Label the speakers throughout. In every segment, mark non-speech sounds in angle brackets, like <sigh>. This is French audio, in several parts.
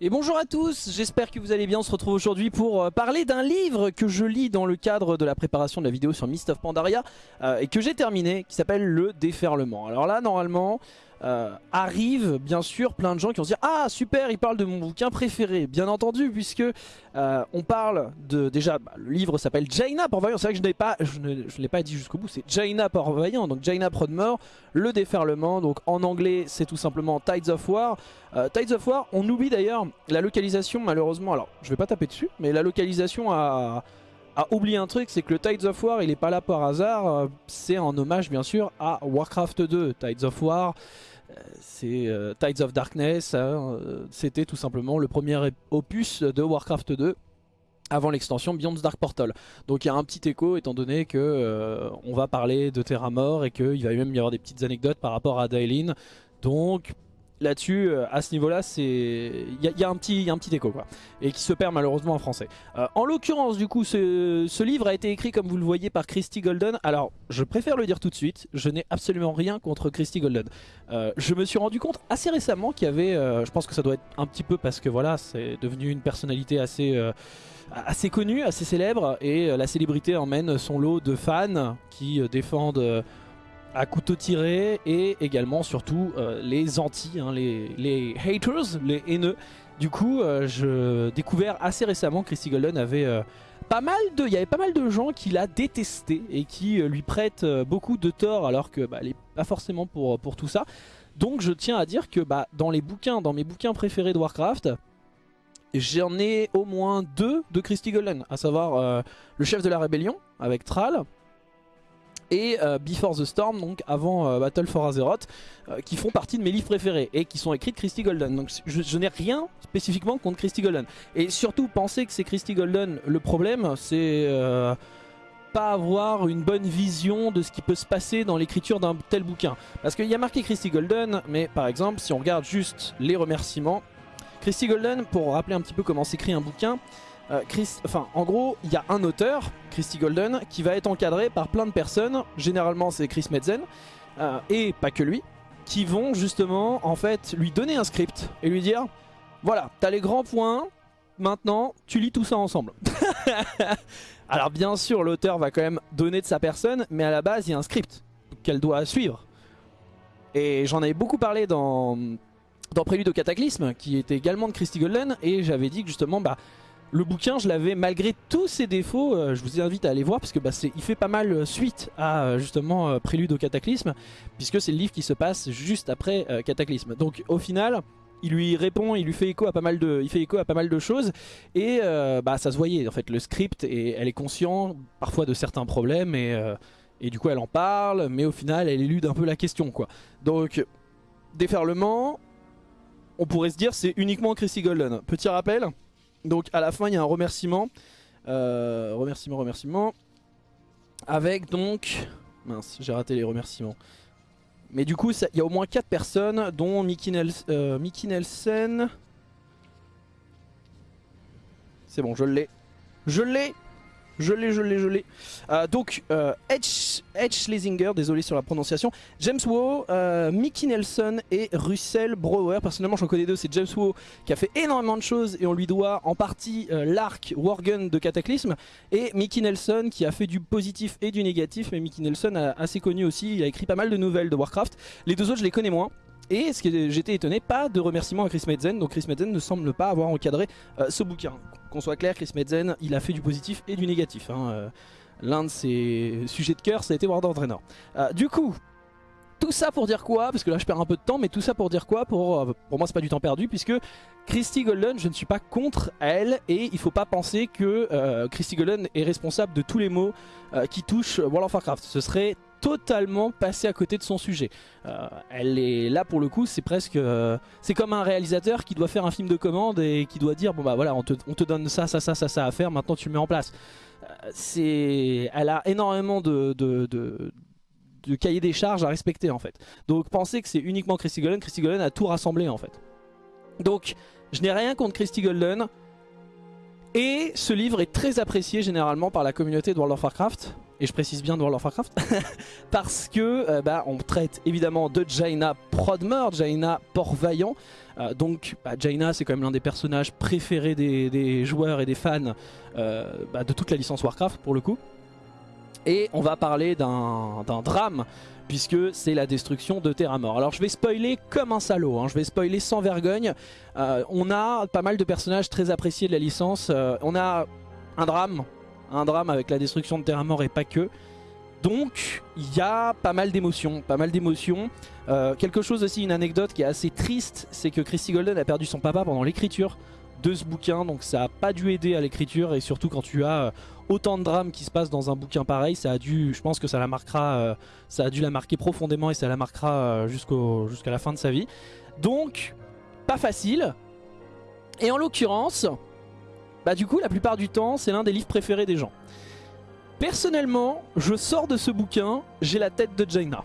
Speaker 1: Et bonjour à tous, j'espère que vous allez bien, on se retrouve aujourd'hui pour euh, parler d'un livre que je lis dans le cadre de la préparation de la vidéo sur Mist of Pandaria euh, et que j'ai terminé, qui s'appelle Le Déferlement. Alors là, normalement, euh, arrive bien sûr plein de gens qui vont se dire « Ah super, il parle de mon bouquin préféré !» Bien entendu, puisque euh, on parle de... Déjà, bah, le livre s'appelle Jaina Port-Vaillant, c'est vrai que je n'ai pas, je ne, l'ai pas dit jusqu'au bout, c'est Jaina Port-Vaillant, donc Jaina Prodmore, Le Déferlement, donc en anglais c'est tout simplement Tides of War. Euh, Tides of War, on oublie d'ailleurs la localisation malheureusement, alors je vais pas taper dessus, mais la localisation a a oublié un truc, c'est que le Tides of War, il est pas là par hasard, euh, c'est en hommage bien sûr à Warcraft 2. Tides of War, euh, c'est euh, Tides of Darkness, hein, c'était tout simplement le premier opus de Warcraft 2 avant l'extension Beyond Dark Portal. Donc il y a un petit écho étant donné que on va parler de Terra Mort et qu'il va même y avoir des petites anecdotes par rapport à Daelin. Donc là-dessus, euh, à ce niveau-là, c'est il y, a un petit, un petit écho quoi, et qui se perd malheureusement en français. Euh, en l'occurrence, du coup, ce, livre a été écrit, comme vous le voyez, par Christy Golden. Alors, je préfère le dire tout de suite, je n'ai absolument rien contre Christy Golden. Euh, je me suis rendu compte assez récemment qu'il y avait, je pense que ça doit être un petit peu parce que voilà, c'est devenu une personnalité assez assez connue, assez célèbre, et la célébrité emmène son lot de fans qui défendent à couteau tiré et également surtout euh, les anti, hein, les, haters, les haineux. Du coup, euh, je découvert assez récemment que Christy Golden avait euh, pas mal de, il y avait pas mal de gens qui l'a détesté et qui lui prêtent beaucoup de tort alors que bah, est pas forcément pour, pour tout ça. Donc je tiens à dire que bah, dans les bouquins, dans mes bouquins préférés de Warcraft, j'en ai au moins deux de Christy Golden, à savoir le chef de la rébellion avec Thrall et euh, Before the Storm, donc avant euh, Battle for Azeroth, euh, qui font partie de mes livres préférés et qui sont écrits de Christy Golden. Donc je, n'ai rien spécifiquement contre Christy Golden. Et surtout, penser que c'est Christy Golden, le problème, c'est pas avoir une bonne vision de ce qui peut se passer dans l'écriture d'un tel bouquin. Parce qu'il y a marqué Christy Golden, mais par exemple, si on regarde juste les remerciements, Christy Golden, pour rappeler un petit peu comment s'écrit un bouquin, euh, en gros, il y a un auteur, Christy Golden, qui va être encadré par plein de personnes. Généralement, c'est Chris Metzen, euh, et pas que lui, qui vont justement, en fait, lui donner un script et lui dire voilà, t'as les grands points, maintenant, tu lis tout ça ensemble. <laughs> Alors, bien sûr, l'auteur va quand même donner de sa personne, mais à la base, il y a un script qu'elle doit suivre. Et j'en avais beaucoup parlé dans, dans Prélude au Cataclysme, qui était également de Christy Golden, et j'avais dit que justement, bah le bouquin, je l'avais, malgré tous ses défauts, euh, je vous invite à aller voir, parce que bah, il fait pas mal euh, suite à euh, justement Prélude au Cataclysme, puisque c'est le livre qui se passe juste après Cataclysme. Donc au final, il lui répond, il lui fait écho à pas mal de, il fait écho à pas mal de choses, et bah, ça se voyait, en fait, le script, et elle est consciente parfois de certains problèmes, et, et du coup elle en parle, mais au final elle élude un peu la question, quoi. Donc, déferlement, on pourrait se dire c'est uniquement Chrissy Golden. Petit rappel donc à la fin il y a un remerciement. Euh, remerciement, remerciement. Avec donc... Mince, j'ai raté les remerciements. Mais du coup, il y a au moins 4 personnes, dont Mickey, euh, Mickey Nelson. C'est bon, je l'ai. Je l'ai je l'ai, je l'ai, je l'ai. Euh, donc, euh, Edge, Schlesinger, désolé sur la prononciation, James Wu, euh, Mickey Nelson et Russell Brower. Personnellement, j'en connais deux. C'est James Wu qui a fait énormément de choses et on lui doit en partie l'arc Worgen de Cataclysme. Et Mickey Nelson qui a fait du positif et du négatif. Mais Mickey Nelson a assez connu aussi. Il a écrit pas mal de nouvelles de Warcraft. Les deux autres, je les connais moins. Et ce que j'étais étonné, pas de remerciement à Chris Metzen, donc Chris Metzen ne semble pas avoir encadré euh, ce bouquin. Qu'on soit clair, Chris Metzen, il a fait du positif et du négatif. Hein, euh. L'un de ses sujets de cœur, ça a été World of Draenor. Euh, du coup, tout ça pour dire quoi? Parce que là je perds un peu de temps, mais tout ça pour dire quoi? Pour, pour moi c'est pas du temps perdu, puisque Christy Golden, je ne suis pas contre elle, et il faut pas penser que Christy Golden est responsable de tous les maux qui touchent World of Warcraft. Ce serait totalement passé à côté de son sujet. Euh, elle est là pour le coup, c'est presque, euh, c'est comme un réalisateur qui doit faire un film de commande et qui doit dire bon bah voilà, on te, donne ça, ça, ça, ça, ça à faire, maintenant tu le mets en place. Euh, elle a énormément de, de, de, cahier des charges à respecter en fait. Donc pensez que c'est uniquement Christy Golden, Christy Golden a tout rassemblé en fait. Donc je n'ai rien contre Christy Golden. Et ce livre est très apprécié généralement par la communauté de World of Warcraft. Et je précise bien de World of Warcraft. <laughs> parce que euh, bah, on traite évidemment de Jaina Prodmer, Jaina Port-Vaillant. Euh, donc bah, Jaina c'est quand même l'un des personnages préférés des, joueurs et des fans euh, bah, de toute la licence Warcraft pour le coup. Et on va parler d'un drame puisque c'est la destruction de Terra Mort. Alors je vais spoiler comme un salaud, hein. je vais spoiler sans vergogne. Euh, on a pas mal de personnages très appréciés de la licence. Euh, on a un drame, un drame avec la destruction de Terra Mort et pas que. Donc il y a pas mal d'émotions, pas mal d'émotions. Euh, quelque chose aussi, une anecdote qui est assez triste, c'est que Christy Golden a perdu son papa pendant l'écriture de ce bouquin, donc ça a pas dû aider à l'écriture et surtout quand tu as autant de drames qui se passent dans un bouquin pareil, ça a dû, je pense que ça la marquera, euh, ça a dû la marquer profondément et ça la marquera euh, jusqu'à la fin de sa vie. Donc, pas facile. Et en l'occurrence, bah du coup, la plupart du temps, c'est l'un des livres préférés des gens. Personnellement, je sors de ce bouquin, j'ai la tête de Jaina.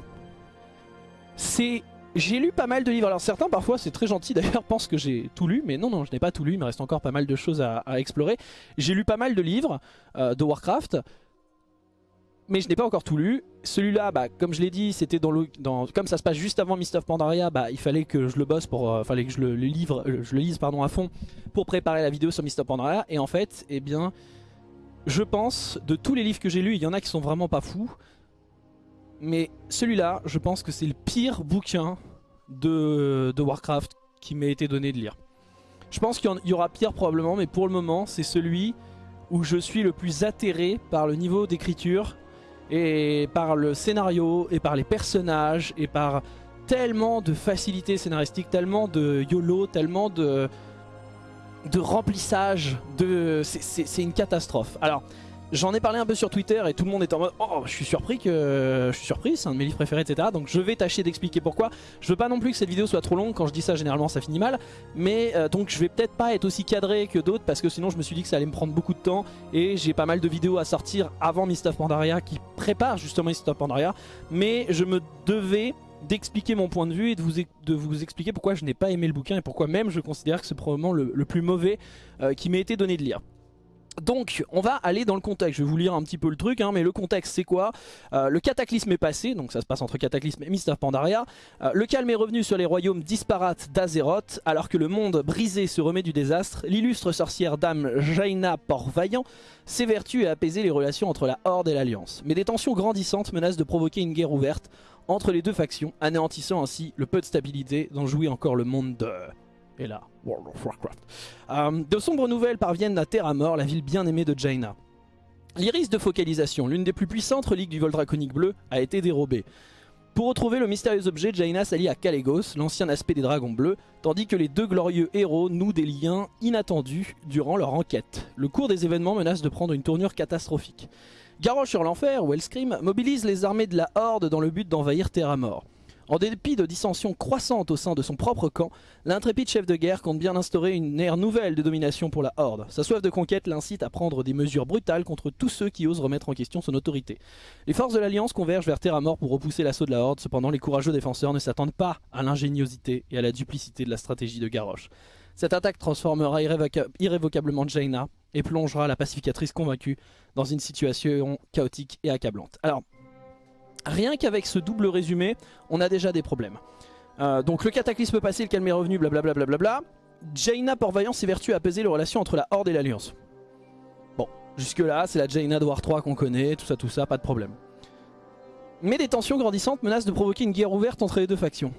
Speaker 1: C'est j'ai lu pas mal de livres, alors certains parfois c'est très gentil d'ailleurs <laughs> pensent que j'ai tout lu, mais non non je n'ai pas tout lu, il me reste encore pas mal de choses à, explorer. J'ai lu pas mal de livres euh, de Warcraft, mais je n'ai pas encore tout lu. Celui-là, bah, comme je l'ai dit, c'était dans le, dans, comme ça se passe juste avant Mist of Pandaria, bah, il fallait que je le bosse pour, euh, fallait que je le, livre, euh, je le lise pardon à fond pour préparer la vidéo sur Mist of Pandaria. Et en fait, eh bien, je pense de tous les livres que j'ai lus, il y en a qui sont vraiment pas fous mais celui-là, je pense que c'est le pire bouquin de, Warcraft qui m'a été donné de lire. Je pense qu'il y aura pire probablement, mais pour le moment, c'est celui où je suis le plus atterré par le niveau d'écriture et par le scénario et par les personnages et par tellement de facilité scénaristique, tellement de YOLO, tellement de, remplissage. C'est une catastrophe. Alors, J'en ai parlé un peu sur Twitter et tout le monde est en mode Oh je suis surpris que je suis surpris c'est un de mes livres préférés etc donc je vais tâcher d'expliquer pourquoi. Je veux pas non plus que cette vidéo soit trop longue. Quand je dis ça généralement ça finit mal. Mais euh, donc je vais peut-être pas être aussi cadré que d'autres parce que sinon je me suis dit que ça allait me prendre beaucoup de temps Et j'ai pas mal de vidéos à sortir avant Mist of Pandaria qui prépare justement Mist of Pandaria. Mais je me devais d'expliquer mon point de vue et de vous, de vous expliquer pourquoi je n'ai pas aimé le bouquin et pourquoi même je considère que c'est probablement le, plus mauvais euh, qui m'ait été donné de lire. Donc on va aller dans le contexte, je vais vous lire un petit peu le truc, hein, mais le contexte c'est quoi? Euh, Le cataclysme est passé, donc ça se passe entre cataclysme et Mist of Pandaria. Euh, le calme est revenu sur les royaumes disparates d'Azeroth, alors que le monde brisé se remet du désastre. L'illustre sorcière dame Jaina Port-Vaillant s'évertue à apaiser les relations entre la Horde et l'Alliance. Mais des tensions grandissantes menacent de provoquer une guerre ouverte entre les deux factions, anéantissant ainsi le peu de stabilité dont jouit encore le monde de et là, World of Warcraft. Euh, de sombres nouvelles parviennent à Terra Mort, la ville bien aimée de Jaina. L'iris de focalisation, l'une des plus puissantes reliques du vol draconique bleu, a été dérobée. Pour retrouver le mystérieux objet, Jaina s'allie à Kalégos, l'ancien aspect des dragons bleus, tandis que les deux glorieux héros nouent des liens inattendus durant leur enquête. Le cours des événements menace de prendre une tournure catastrophique. Garrosh sur l'enfer, Wellscream, mobilise les armées de la Horde dans le but d'envahir Terra Mort. En dépit de dissensions croissantes au sein de son propre camp, l'intrépide chef de guerre compte bien instaurer une ère nouvelle de domination pour la Horde. Sa soif de conquête l'incite à prendre des mesures brutales contre tous ceux qui osent remettre en question son autorité. Les forces de l'Alliance convergent vers Terra Mort pour repousser l'assaut de la Horde, cependant les courageux défenseurs ne s'attendent pas à l'ingéniosité et à la duplicité de la stratégie de Garrosh. Cette attaque transformera irrévocablement Jaina et plongera la pacificatrice convaincue dans une situation chaotique et accablante. Alors, Rien qu'avec ce double résumé, on a déjà des problèmes. Euh, donc le cataclysme passé, le calme est revenu, blablabla. Bla bla bla Jaina Port-Vaillant s'évertue à apaiser les relations entre la Horde et l'Alliance. Bon, jusque là, c'est la Jaina de War 3 qu'on connaît, tout ça, tout ça, pas de problème. Mais des tensions grandissantes menacent de provoquer une guerre ouverte entre les deux factions.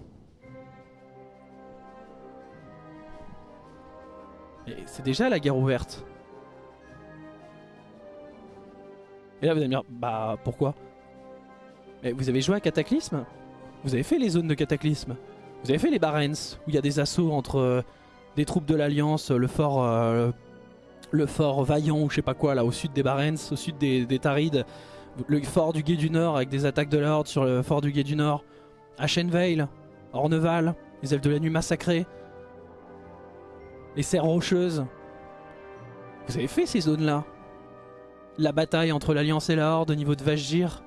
Speaker 1: Et c'est déjà la guerre ouverte. Et là vous allez me dire, bah pourquoi? Vous avez joué à Cataclysme? Vous avez fait les zones de Cataclysme. Vous avez fait les Barrens, où il y a des assauts entre euh, des troupes de l'Alliance, le fort euh, le fort Vaillant ou je sais pas quoi, là au sud des Barrens, au sud des, Tarides, le fort du Guet du Nord avec des attaques de la Horde sur le fort du Guet du Nord, Ashenvale, Orneval, les Elfes de la Nuit massacrés, les Serres Rocheuses. Vous avez fait ces zones-là? La bataille entre l'Alliance et la Horde au niveau de Vajgir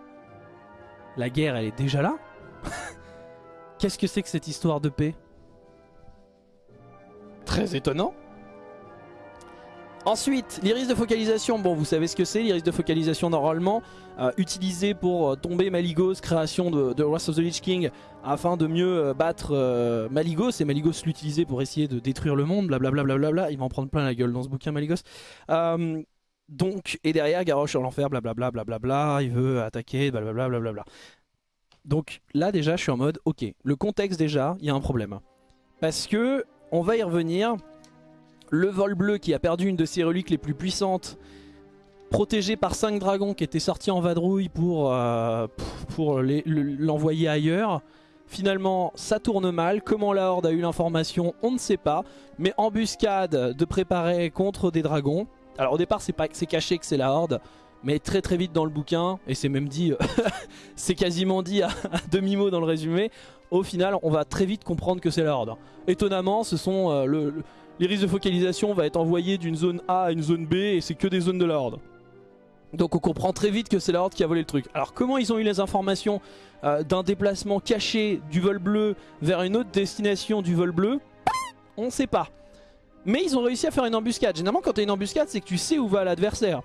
Speaker 1: la guerre, elle est déjà là <laughs> Qu'est-ce que c'est que cette histoire de paix? Très étonnant. Ensuite, l'iris de focalisation, bon vous savez ce que c'est, l'iris de focalisation normalement euh, utilisé pour euh, tomber Maligos, création de, de Wrath of the Lich King afin de mieux euh, battre Maligos et Maligos l'utilisait pour essayer de détruire le monde, blablabla, bla il va en prendre plein la gueule dans ce bouquin Maligos. Donc, et derrière Garrosh sur l'enfer, blablabla, blablabla, il veut attaquer, blablabla, blablabla. Donc là déjà je suis en mode, ok, le contexte déjà, il y a un problème. Parce que, on va y revenir, le vol bleu qui a perdu une de ses reliques les plus puissantes, protégé par 5 dragons qui étaient sortis en vadrouille pour, euh, pour l'envoyer ailleurs. Finalement, ça tourne mal. Comment la Horde a eu l'information, on ne sait pas. Mais embuscade de préparer contre des dragons. Alors au départ, c'est caché que c'est la Horde. Mais très très vite dans le bouquin, et c'est même dit, <laughs> c'est quasiment dit à, demi-mot dans le résumé, au final on va très vite comprendre que c'est la Horde. Étonnamment, ce sont euh, le l'iris de focalisation va être envoyé d'une zone A à une zone B et c'est que des zones de la Horde. Donc on comprend très vite que c'est la Horde qui a volé le truc. Alors comment ils ont eu les informations euh, d'un déplacement caché du vol bleu vers une autre destination du vol bleu? On ne sait pas. Mais ils ont réussi à faire une embuscade. Généralement quand tu une embuscade c'est que tu sais où va l'adversaire.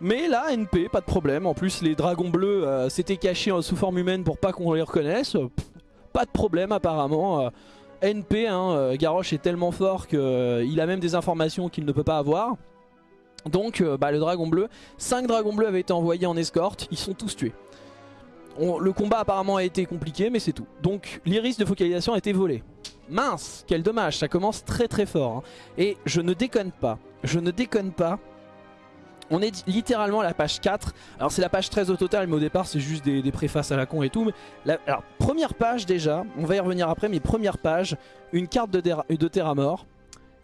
Speaker 1: Mais là NP, pas de problème. En plus les dragons bleus euh, s'étaient cachés sous forme humaine pour pas qu'on les reconnaisse. pas de problème apparemment. Euh, NP, hein, euh, Garrosh est tellement fort qu'il a même des informations qu'il ne peut pas avoir. Donc bah, le dragon bleu, 5 dragons bleus avaient été envoyés en escorte, ils sont tous tués. le combat apparemment a été compliqué mais c'est tout. Donc l'iris de focalisation a été volé. Mince, quel dommage, ça commence très très fort. Hein. Et je ne déconne pas, je ne déconne pas, on est littéralement à la page 4. Alors c'est la page 13 au total, mais au départ c'est juste des, préfaces à la con et tout. Alors première page déjà, on va y revenir après, mais première page, une carte de, de Terra Mort.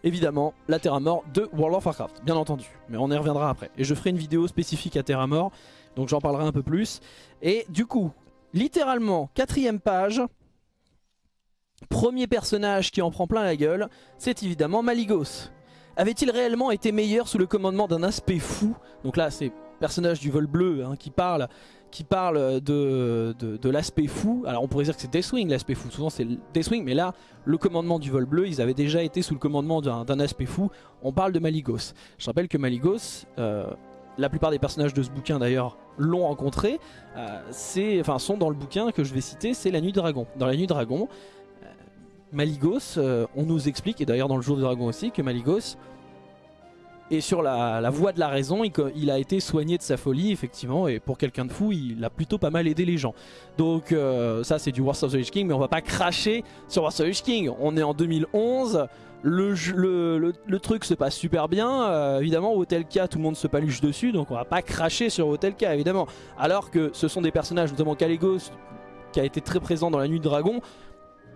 Speaker 1: Évidemment, la Terra Mort de World of Warcraft, bien entendu. Mais on y reviendra après. Et je ferai une vidéo spécifique à Terra Mort, donc j'en parlerai un peu plus. Et du coup, littéralement, quatrième page, premier personnage qui en prend plein la gueule, c'est évidemment Maligos. Avait-il réellement été meilleur sous le commandement d'un aspect fou Donc là, c'est personnage du vol bleu hein, qui parle qui parle de, l'aspect fou. Alors on pourrait dire que c'est Deathwing l'aspect fou, souvent c'est Deathwing, mais là, le commandement du vol bleu, ils avaient déjà été sous le commandement d'un aspect fou. On parle de Maligos. Je rappelle que Maligos, euh, la plupart des personnages de ce bouquin d'ailleurs l'ont rencontré, euh, enfin, sont dans le bouquin que je vais citer, c'est La Nuit Dragon. Dans La Nuit Dragon, Maligos, euh, on nous explique, et d'ailleurs dans le jour du dragon aussi, que Maligos est sur la, voie de la raison, il, a été soigné de sa folie effectivement, et pour quelqu'un de fou, il a plutôt pas mal aidé les gens. Donc euh, ça c'est du Wars of the Lich King, mais on va pas cracher sur Wars of the Lich King. On est en 2011, le, truc se passe super bien, euh, évidemment Hotel K tout le monde se paluche dessus, donc on va pas cracher sur Hotel K évidemment. Alors que ce sont des personnages, notamment Caligos, qui a été très présent dans la nuit de dragon,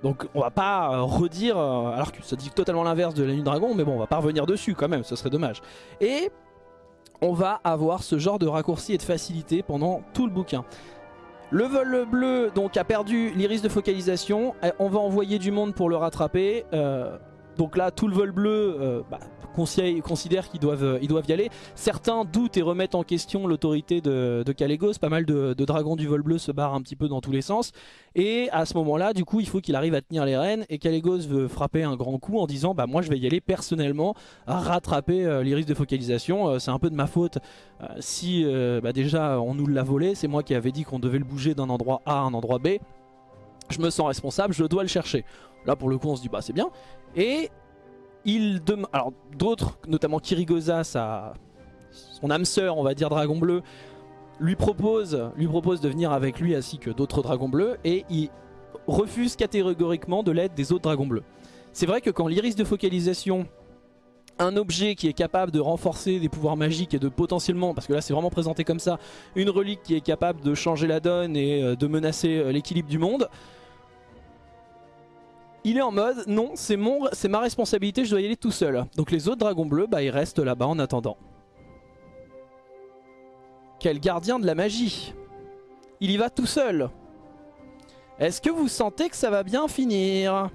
Speaker 1: donc on va pas euh, redire, euh, alors que ça dit totalement l'inverse de la nuit dragon, mais bon on va pas revenir dessus quand même, ce serait dommage. Et on va avoir ce genre de raccourci et de facilité pendant tout le bouquin. Le vol bleu donc a perdu l'iris de focalisation, eh, on va envoyer du monde pour le rattraper. Euh, donc là tout le vol bleu bah, considèrent qu'ils doivent, euh, doivent y aller. Certains doutent et remettent en question l'autorité de, de Kalégos. Pas mal de, dragons du vol bleu se barrent un petit peu dans tous les sens. Et à ce moment-là, du coup, il faut qu'il arrive à tenir les rênes. Et Kalégos veut frapper un grand coup en disant bah moi je vais y aller personnellement rattraper euh, l'iris de focalisation. Euh, c'est un peu de ma faute si bah, déjà on nous l'a volé. C'est moi qui avais dit qu'on devait le bouger d'un endroit A à un endroit B. Je me sens responsable, je dois le chercher. Là pour le coup on se dit bah c'est bien. Et il Alors d'autres, notamment Kirigoza, sa... son âme sœur, on va dire Dragon Bleu, lui propose, lui propose de venir avec lui ainsi que d'autres Dragons Bleus et il refuse catégoriquement de l'aide des autres Dragons Bleus. C'est vrai que quand l'iris de focalisation, un objet qui est capable de renforcer des pouvoirs magiques et de potentiellement, parce que là c'est vraiment présenté comme ça, une relique qui est capable de changer la donne et euh, de menacer euh, l'équilibre du monde, il est en mode non c'est mon c'est ma responsabilité je dois y aller tout seul. Donc les autres dragons bleus bah ils restent là-bas en attendant. Quel gardien de la magie. Il y va tout seul. Est-ce que vous sentez que ça va bien finir?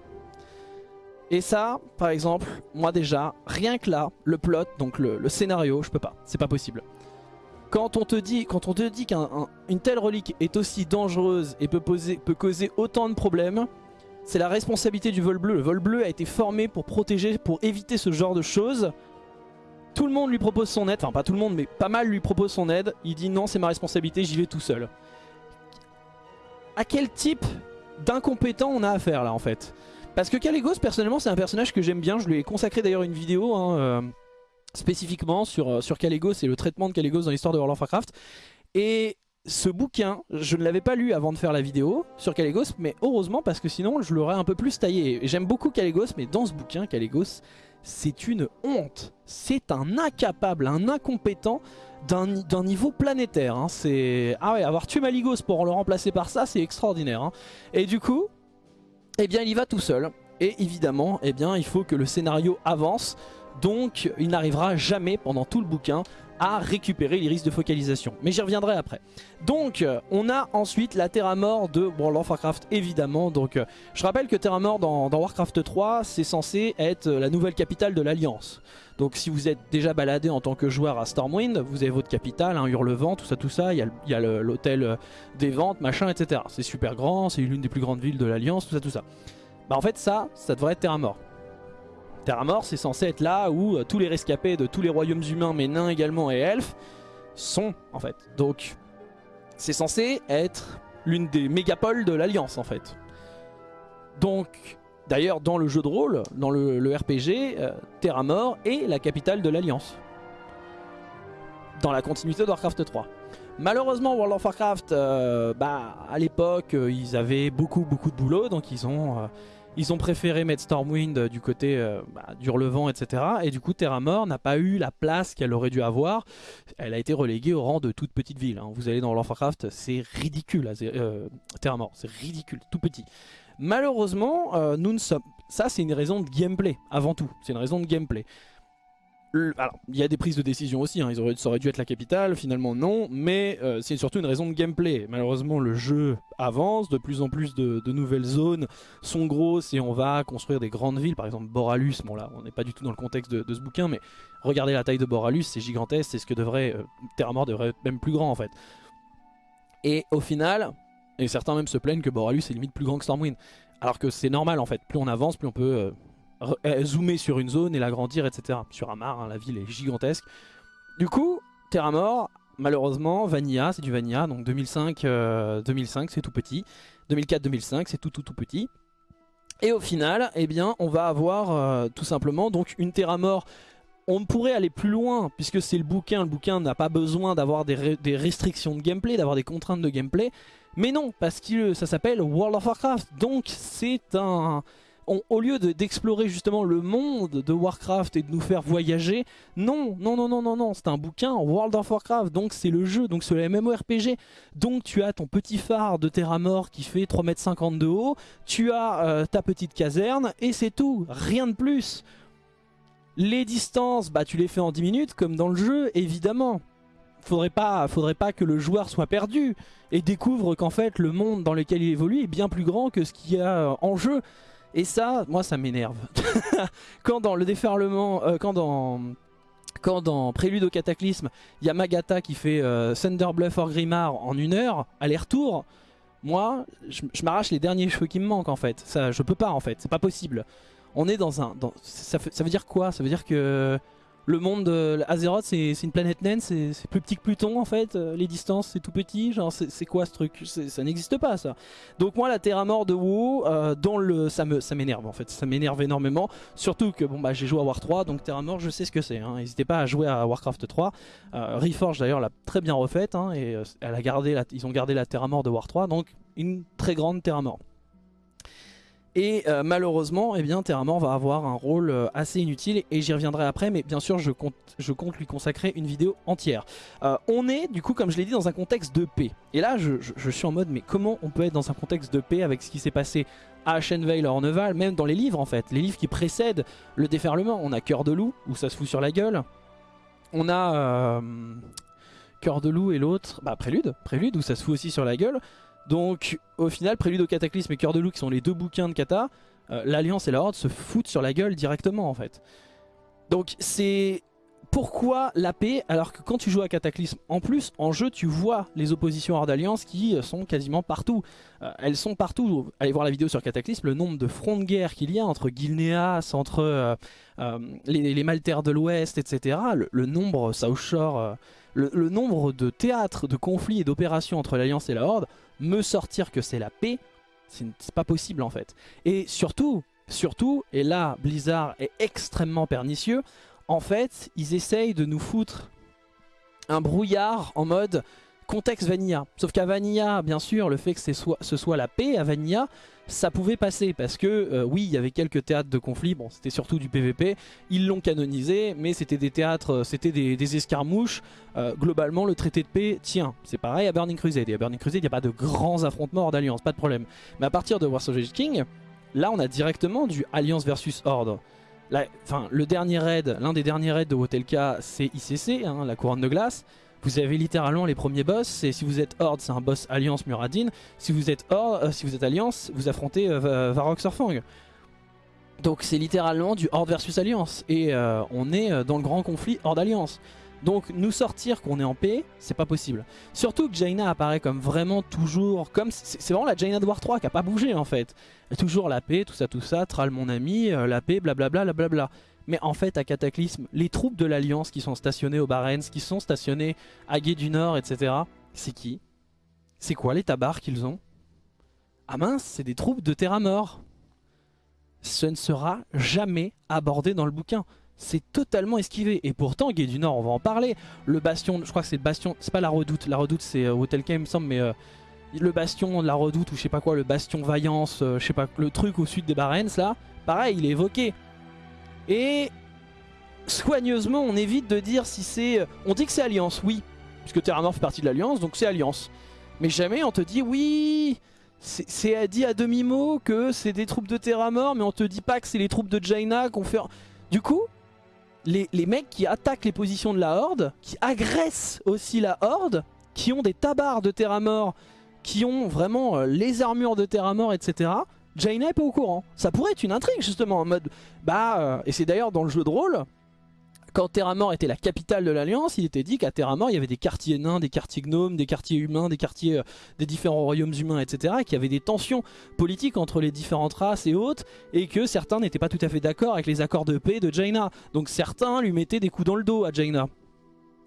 Speaker 1: Et ça, par exemple, moi déjà, rien que là, le plot, donc le, scénario, je peux pas, c'est pas possible. Quand on te dit, quand on qu'une telle relique est aussi dangereuse et peut, poser, peut causer autant de problèmes, c'est la responsabilité du vol bleu. Le vol bleu a été formé pour protéger, pour éviter ce genre de choses. Tout le monde lui propose son aide, enfin pas tout le monde mais pas mal lui propose son aide. Il dit non c'est ma responsabilité, j'y vais tout seul. À quel type d'incompétent on a affaire là en fait? Parce que Caligos personnellement c'est un personnage que j'aime bien, je lui ai consacré d'ailleurs une vidéo hein, euh, spécifiquement sur, euh, sur et le traitement de Caligos dans l'histoire de World of Warcraft. Et ce bouquin, je ne l'avais pas lu avant de faire la vidéo sur Caligos, mais heureusement parce que sinon je l'aurais un peu plus taillé. J'aime beaucoup Caligos, mais dans ce bouquin, Caligos, c'est une honte. C'est un incapable, un incompétent d'un niveau planétaire. Hein. C'est Ah ouais, avoir tué Maligos pour le remplacer par ça, c'est extraordinaire. Hein. Et du coup, eh bien il y va tout seul. Et évidemment, eh bien, il faut que le scénario avance. Donc il n'arrivera jamais pendant tout le bouquin à récupérer l'iris de focalisation. Mais j'y reviendrai après. Donc on a ensuite la Terra Mort de World of Warcraft évidemment. Donc je rappelle que Terra Mort dans, Warcraft 3 c'est censé être la nouvelle capitale de l'Alliance. Donc si vous êtes déjà baladé en tant que joueur à Stormwind, vous avez votre capitale, un Hurlevent, tout ça tout ça, il y a l'hôtel des ventes, machin, etc. C'est super grand, c'est l'une des plus grandes villes de l'Alliance, tout ça tout ça. Bah en fait ça, ça devrait être Terra Mort. Terra Mort, c'est censé être là où euh, tous les rescapés de tous les royaumes humains, mais nains également et elfes, sont en fait. Donc, c'est censé être l'une des mégapoles de l'Alliance en fait. Donc, d'ailleurs, dans le jeu de rôle, dans le, RPG, euh, Terra Mort est la capitale de l'Alliance. Dans la continuité de Warcraft 3. Malheureusement, World of Warcraft, euh, bah, à l'époque, ils avaient beaucoup beaucoup de boulot, donc ils ont ils ont préféré mettre Stormwind euh, du côté euh, bah, etc. Et du coup, Terra Mort n'a pas eu la place qu'elle aurait dû avoir. Elle a été reléguée au rang de toute petite ville. Hein. Vous allez dans Warcraft, c'est ridicule. Euh, Terra c'est ridicule, tout petit. Malheureusement, nous ne sommes... ça c'est une raison de gameplay, avant tout. C'est une raison de gameplay alors, il y a des prises de décision aussi, hein. Ils auraient, ça aurait dû être la capitale, finalement non, mais euh, c'est surtout une raison de gameplay. Malheureusement, le jeu avance, de plus en plus de, nouvelles zones sont grosses et on va construire des grandes villes, par exemple Boralus, bon là, on n'est pas du tout dans le contexte de, ce bouquin, mais regardez la taille de Boralus, c'est gigantesque, c'est ce que devrait, euh, devrait être même plus grand en fait. Et au final, et certains même se plaignent que Boralus est limite plus grand que Stormwind, alors que c'est normal en fait, plus on avance, plus on peut... Euh, zoomer sur une zone et l'agrandir, etc. Sur Amar, hein, la ville est gigantesque. Du coup, Terra Mort, malheureusement, Vanilla, c'est du Vanilla, donc 2005, 2005 euh, c'est tout petit. 2004-2005, c'est tout tout tout petit. Et au final, eh bien, on va avoir euh, tout simplement donc une Terra Mort. On pourrait aller plus loin, puisque c'est le bouquin. Le bouquin n'a pas besoin d'avoir des, des, restrictions de gameplay, d'avoir des contraintes de gameplay. Mais non, parce que ça s'appelle World of Warcraft. Donc c'est un au lieu d'explorer justement le monde de Warcraft et de nous faire voyager, non, non, non, non, non, non, c'est un bouquin World of Warcraft, donc c'est le jeu, donc c'est le MMORPG. Donc tu as ton petit phare de Terra Mort qui fait 3m50 de haut, tu as euh, ta petite caserne et c'est tout, rien de plus. Les distances, bah tu les fais en 10 minutes comme dans le jeu, évidemment. Faudrait pas, faudrait pas que le joueur soit perdu et découvre qu'en fait le monde dans lequel il évolue est bien plus grand que ce qu'il y a en jeu. Et ça, moi ça m'énerve. <laughs> quand dans le déferlement, euh, quand dans... Quand dans Prélude au Cataclysme, il y a Magata qui fait euh, Thunder Bluff or Grimard en une heure, aller-retour, moi, je, m'arrache les derniers cheveux qui me manquent en fait. Ça, je peux pas en fait, c'est pas possible. On est dans un... ça, ça veut dire quoi? Ça veut dire que le monde de Azeroth c'est une planète naine, c'est plus petit que Pluton en fait, euh, les distances c'est tout petit, genre c'est quoi ce truc? Ça n'existe pas ça. Donc moi la Terra Mort de WoW, euh, le, ça m'énerve en fait, ça m'énerve énormément, surtout que bon bah j'ai joué à War 3 donc Terra Mort je sais ce que c'est, hein. n'hésitez pas à jouer à Warcraft 3, euh, Reforge d'ailleurs l'a très bien refaite hein, et elle a gardé ils ont gardé la Terra Mort de War 3 donc une très grande Terra Mort. Et euh, malheureusement, eh Terra va avoir un rôle euh, assez inutile et j'y reviendrai après, mais bien sûr je compte, lui consacrer une vidéo entière. Euh, on est du coup, comme je l'ai dit, dans un contexte de paix. Et là, je, suis en mode, mais comment on peut être dans un contexte de paix avec ce qui s'est passé à Ashenvale, à Orneval, même dans les livres en fait, les livres qui précèdent le déferlement. On a Cœur de Loup, où ça se fout sur la gueule. On a... Cœur de Loup et l'autre, bah Prélude, Prélude où ça se fout aussi sur la gueule. Donc au final, Prélude au Cataclysme et Cœur de Loup qui sont les deux bouquins de Kata, euh, l'Alliance et la Horde se foutent sur la gueule directement en fait. Donc c'est pourquoi la paix alors que quand tu joues à Cataclysme en plus en jeu tu vois les oppositions hors d'alliance qui sont quasiment partout. Euh, elles sont partout. Allez voir la vidéo sur Cataclysme le nombre de fronts de guerre qu'il y a entre Gilneas entre euh, euh, les, les, Maltaires de l'Ouest etc le, nombre South Shore le, nombre de théâtres de conflits et d'opérations entre l'alliance et la horde me sortir que c'est la paix c'est pas possible en fait. Et surtout surtout et là Blizzard est extrêmement pernicieux en fait, ils essayent de nous foutre un brouillard en mode contexte Vanilla. Sauf qu'à Vanilla, bien sûr, le fait que ce soit, ce soit la paix à Vanilla, ça pouvait passer parce que euh, oui, il y avait quelques théâtres de conflit, bon c'était surtout du PVP, ils l'ont canonisé, mais c'était des théâtres, euh, c'était des, escarmouches. Euh, globalement, le traité de paix, tiens, c'est pareil à Burning Crusade. Et à Burning Crusade, il n'y a pas de grands affrontements hors d'alliance, pas de problème. Mais à partir de War of King, là on a directement du alliance versus horde enfin, le dernier raid, l'un des derniers raids de Wotelka, c'est ICC, hein, la couronne de glace. Vous avez littéralement les premiers boss, et si vous êtes Horde, c'est un boss Alliance Muradin. Si vous êtes Horde, euh, si vous êtes Alliance, vous affrontez euh, Varrock Surfang. Donc c'est littéralement du Horde versus Alliance, et euh, on est dans le grand conflit Horde-Alliance. Donc nous sortir qu'on est en paix, c'est pas possible. Surtout que Jaina apparaît comme vraiment toujours, comme c'est vraiment la Jaina de War 3 qui a pas bougé en fait. Toujours la paix, tout ça, tout ça, Tral mon ami, euh, la paix, blablabla, blablabla. Mais en fait à Cataclysme, les troupes de l'Alliance qui sont stationnées au Barents, qui sont stationnées à Gué du Nord, etc. C'est qui? C'est quoi les tabards qu'ils ont? Ah mince, c'est des troupes de Terra Mort. Ce ne sera jamais abordé dans le bouquin c'est totalement esquivé. Et pourtant, Gué du Nord, on va en parler. Le bastion, je crois que c'est le bastion, c'est pas la redoute. La redoute, c'est euh, Hotel K, il me semble, mais euh, le bastion de la redoute ou je sais pas quoi, le bastion Vaillance, euh, je sais pas, le truc au sud des Barents là, pareil, il est évoqué. Et soigneusement, on évite de dire si c'est. On dit que c'est Alliance, oui, puisque Terramore fait partie de l'Alliance, donc c'est Alliance. Mais jamais on te dit oui. C'est dit à demi-mot que c'est des troupes de Terramore, mais on te dit pas que c'est les troupes de Jaina qu'on fait. Du coup, les, mecs qui attaquent les positions de la Horde, qui agressent aussi la Horde, qui ont des tabards de Terra Mort, qui ont vraiment euh, les armures de Terra Mort, etc. Jaina est pas au courant. Ça pourrait être une intrigue justement en mode... Bah, euh, et c'est d'ailleurs dans le jeu de rôle, quand Terramort était la capitale de l'Alliance, il était dit qu'à Terramort, il y avait des quartiers nains, des quartiers gnomes, des quartiers humains, des quartiers euh, des différents royaumes humains, etc. Et qu'il y avait des tensions politiques entre les différentes races et autres, et que certains n'étaient pas tout à fait d'accord avec les accords de paix de Jaina. Donc certains lui mettaient des coups dans le dos à Jaina.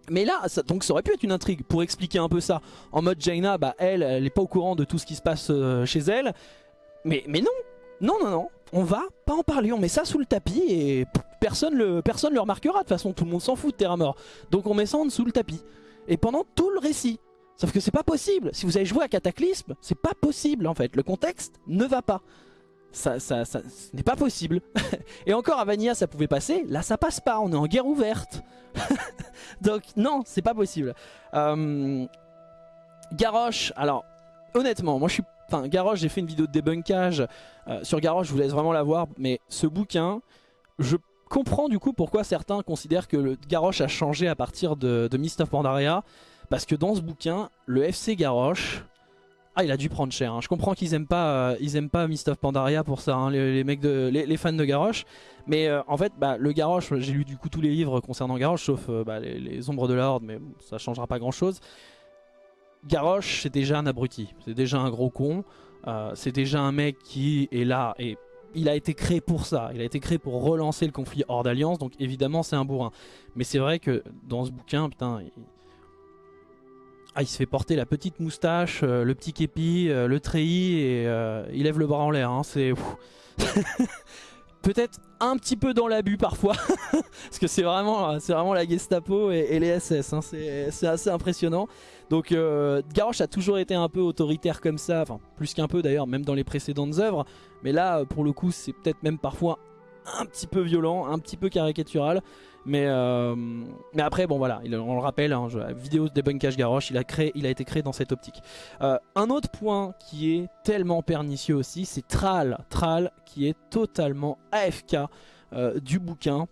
Speaker 1: Mais là, ça, donc ça aurait pu être une intrigue pour expliquer un peu ça. En mode Jaina, bah elle, elle n'est pas au courant de tout ce qui se passe euh, chez elle. Mais, mais non, non, non, non, on va pas en parler, on met ça sous le tapis et personne le, personne le remarquera. De toute façon, tout le monde s'en fout de Terra Mort. Donc on met ça en dessous le tapis. Et pendant tout le récit. Sauf que c'est pas possible. Si vous avez joué à Cataclysme, c'est pas possible en fait. Le contexte ne va pas. Ça, n'est pas possible. <laughs> et encore à Vanilla ça pouvait passer. Là ça passe pas, on est en guerre ouverte. <laughs> Donc non, c'est pas possible. Euh, Garrosh, alors honnêtement, moi je suis Enfin, Garrosh, j'ai fait une vidéo de débunkage euh, sur Garrosh, je vous laisse vraiment la voir. Mais ce bouquin, je comprends du coup pourquoi certains considèrent que Garrosh a changé à partir de, Mist of Pandaria. Parce que dans ce bouquin, le FC Garrosh... Ah, il a dû prendre cher. Hein. Je comprends qu'ils aiment pas, euh, ils aiment pas Mist of Pandaria pour ça, hein, les, mecs de, les, fans de Garrosh. Mais euh, en fait, bah, le Garrosh, j'ai lu du coup tous les livres concernant Garrosh, sauf bah, les, Ombres de la Horde, mais ça changera pas grand chose. Garrosh, c'est déjà un abruti, c'est déjà un gros con, euh, c'est déjà un mec qui est là et il a été créé pour ça, il a été créé pour relancer le conflit hors d'alliance, donc évidemment c'est un bourrin. Mais c'est vrai que dans ce bouquin, putain, il... Ah, il se fait porter la petite moustache, euh, le petit képi, euh, le treillis et il lève le bras en l'air, hein, c'est... <laughs> peut-être un petit peu dans l'abus parfois. <laughs> Parce que c'est vraiment, vraiment la Gestapo et, les SS hein. c'est assez impressionnant donc euh, Garrosh a toujours été un peu autoritaire comme ça enfin plus qu'un peu d'ailleurs même dans les précédentes œuvres mais là pour le coup c'est peut-être même parfois un petit peu violent un petit peu caricatural mais, euh, après, bon voilà, on le rappelle, hein, vidéo de débunkage Garrosh, il a, été créé dans cette optique. Euh, un autre point qui est tellement pernicieux aussi, c'est Tral. Tral qui est totalement AFK euh, du bouquin.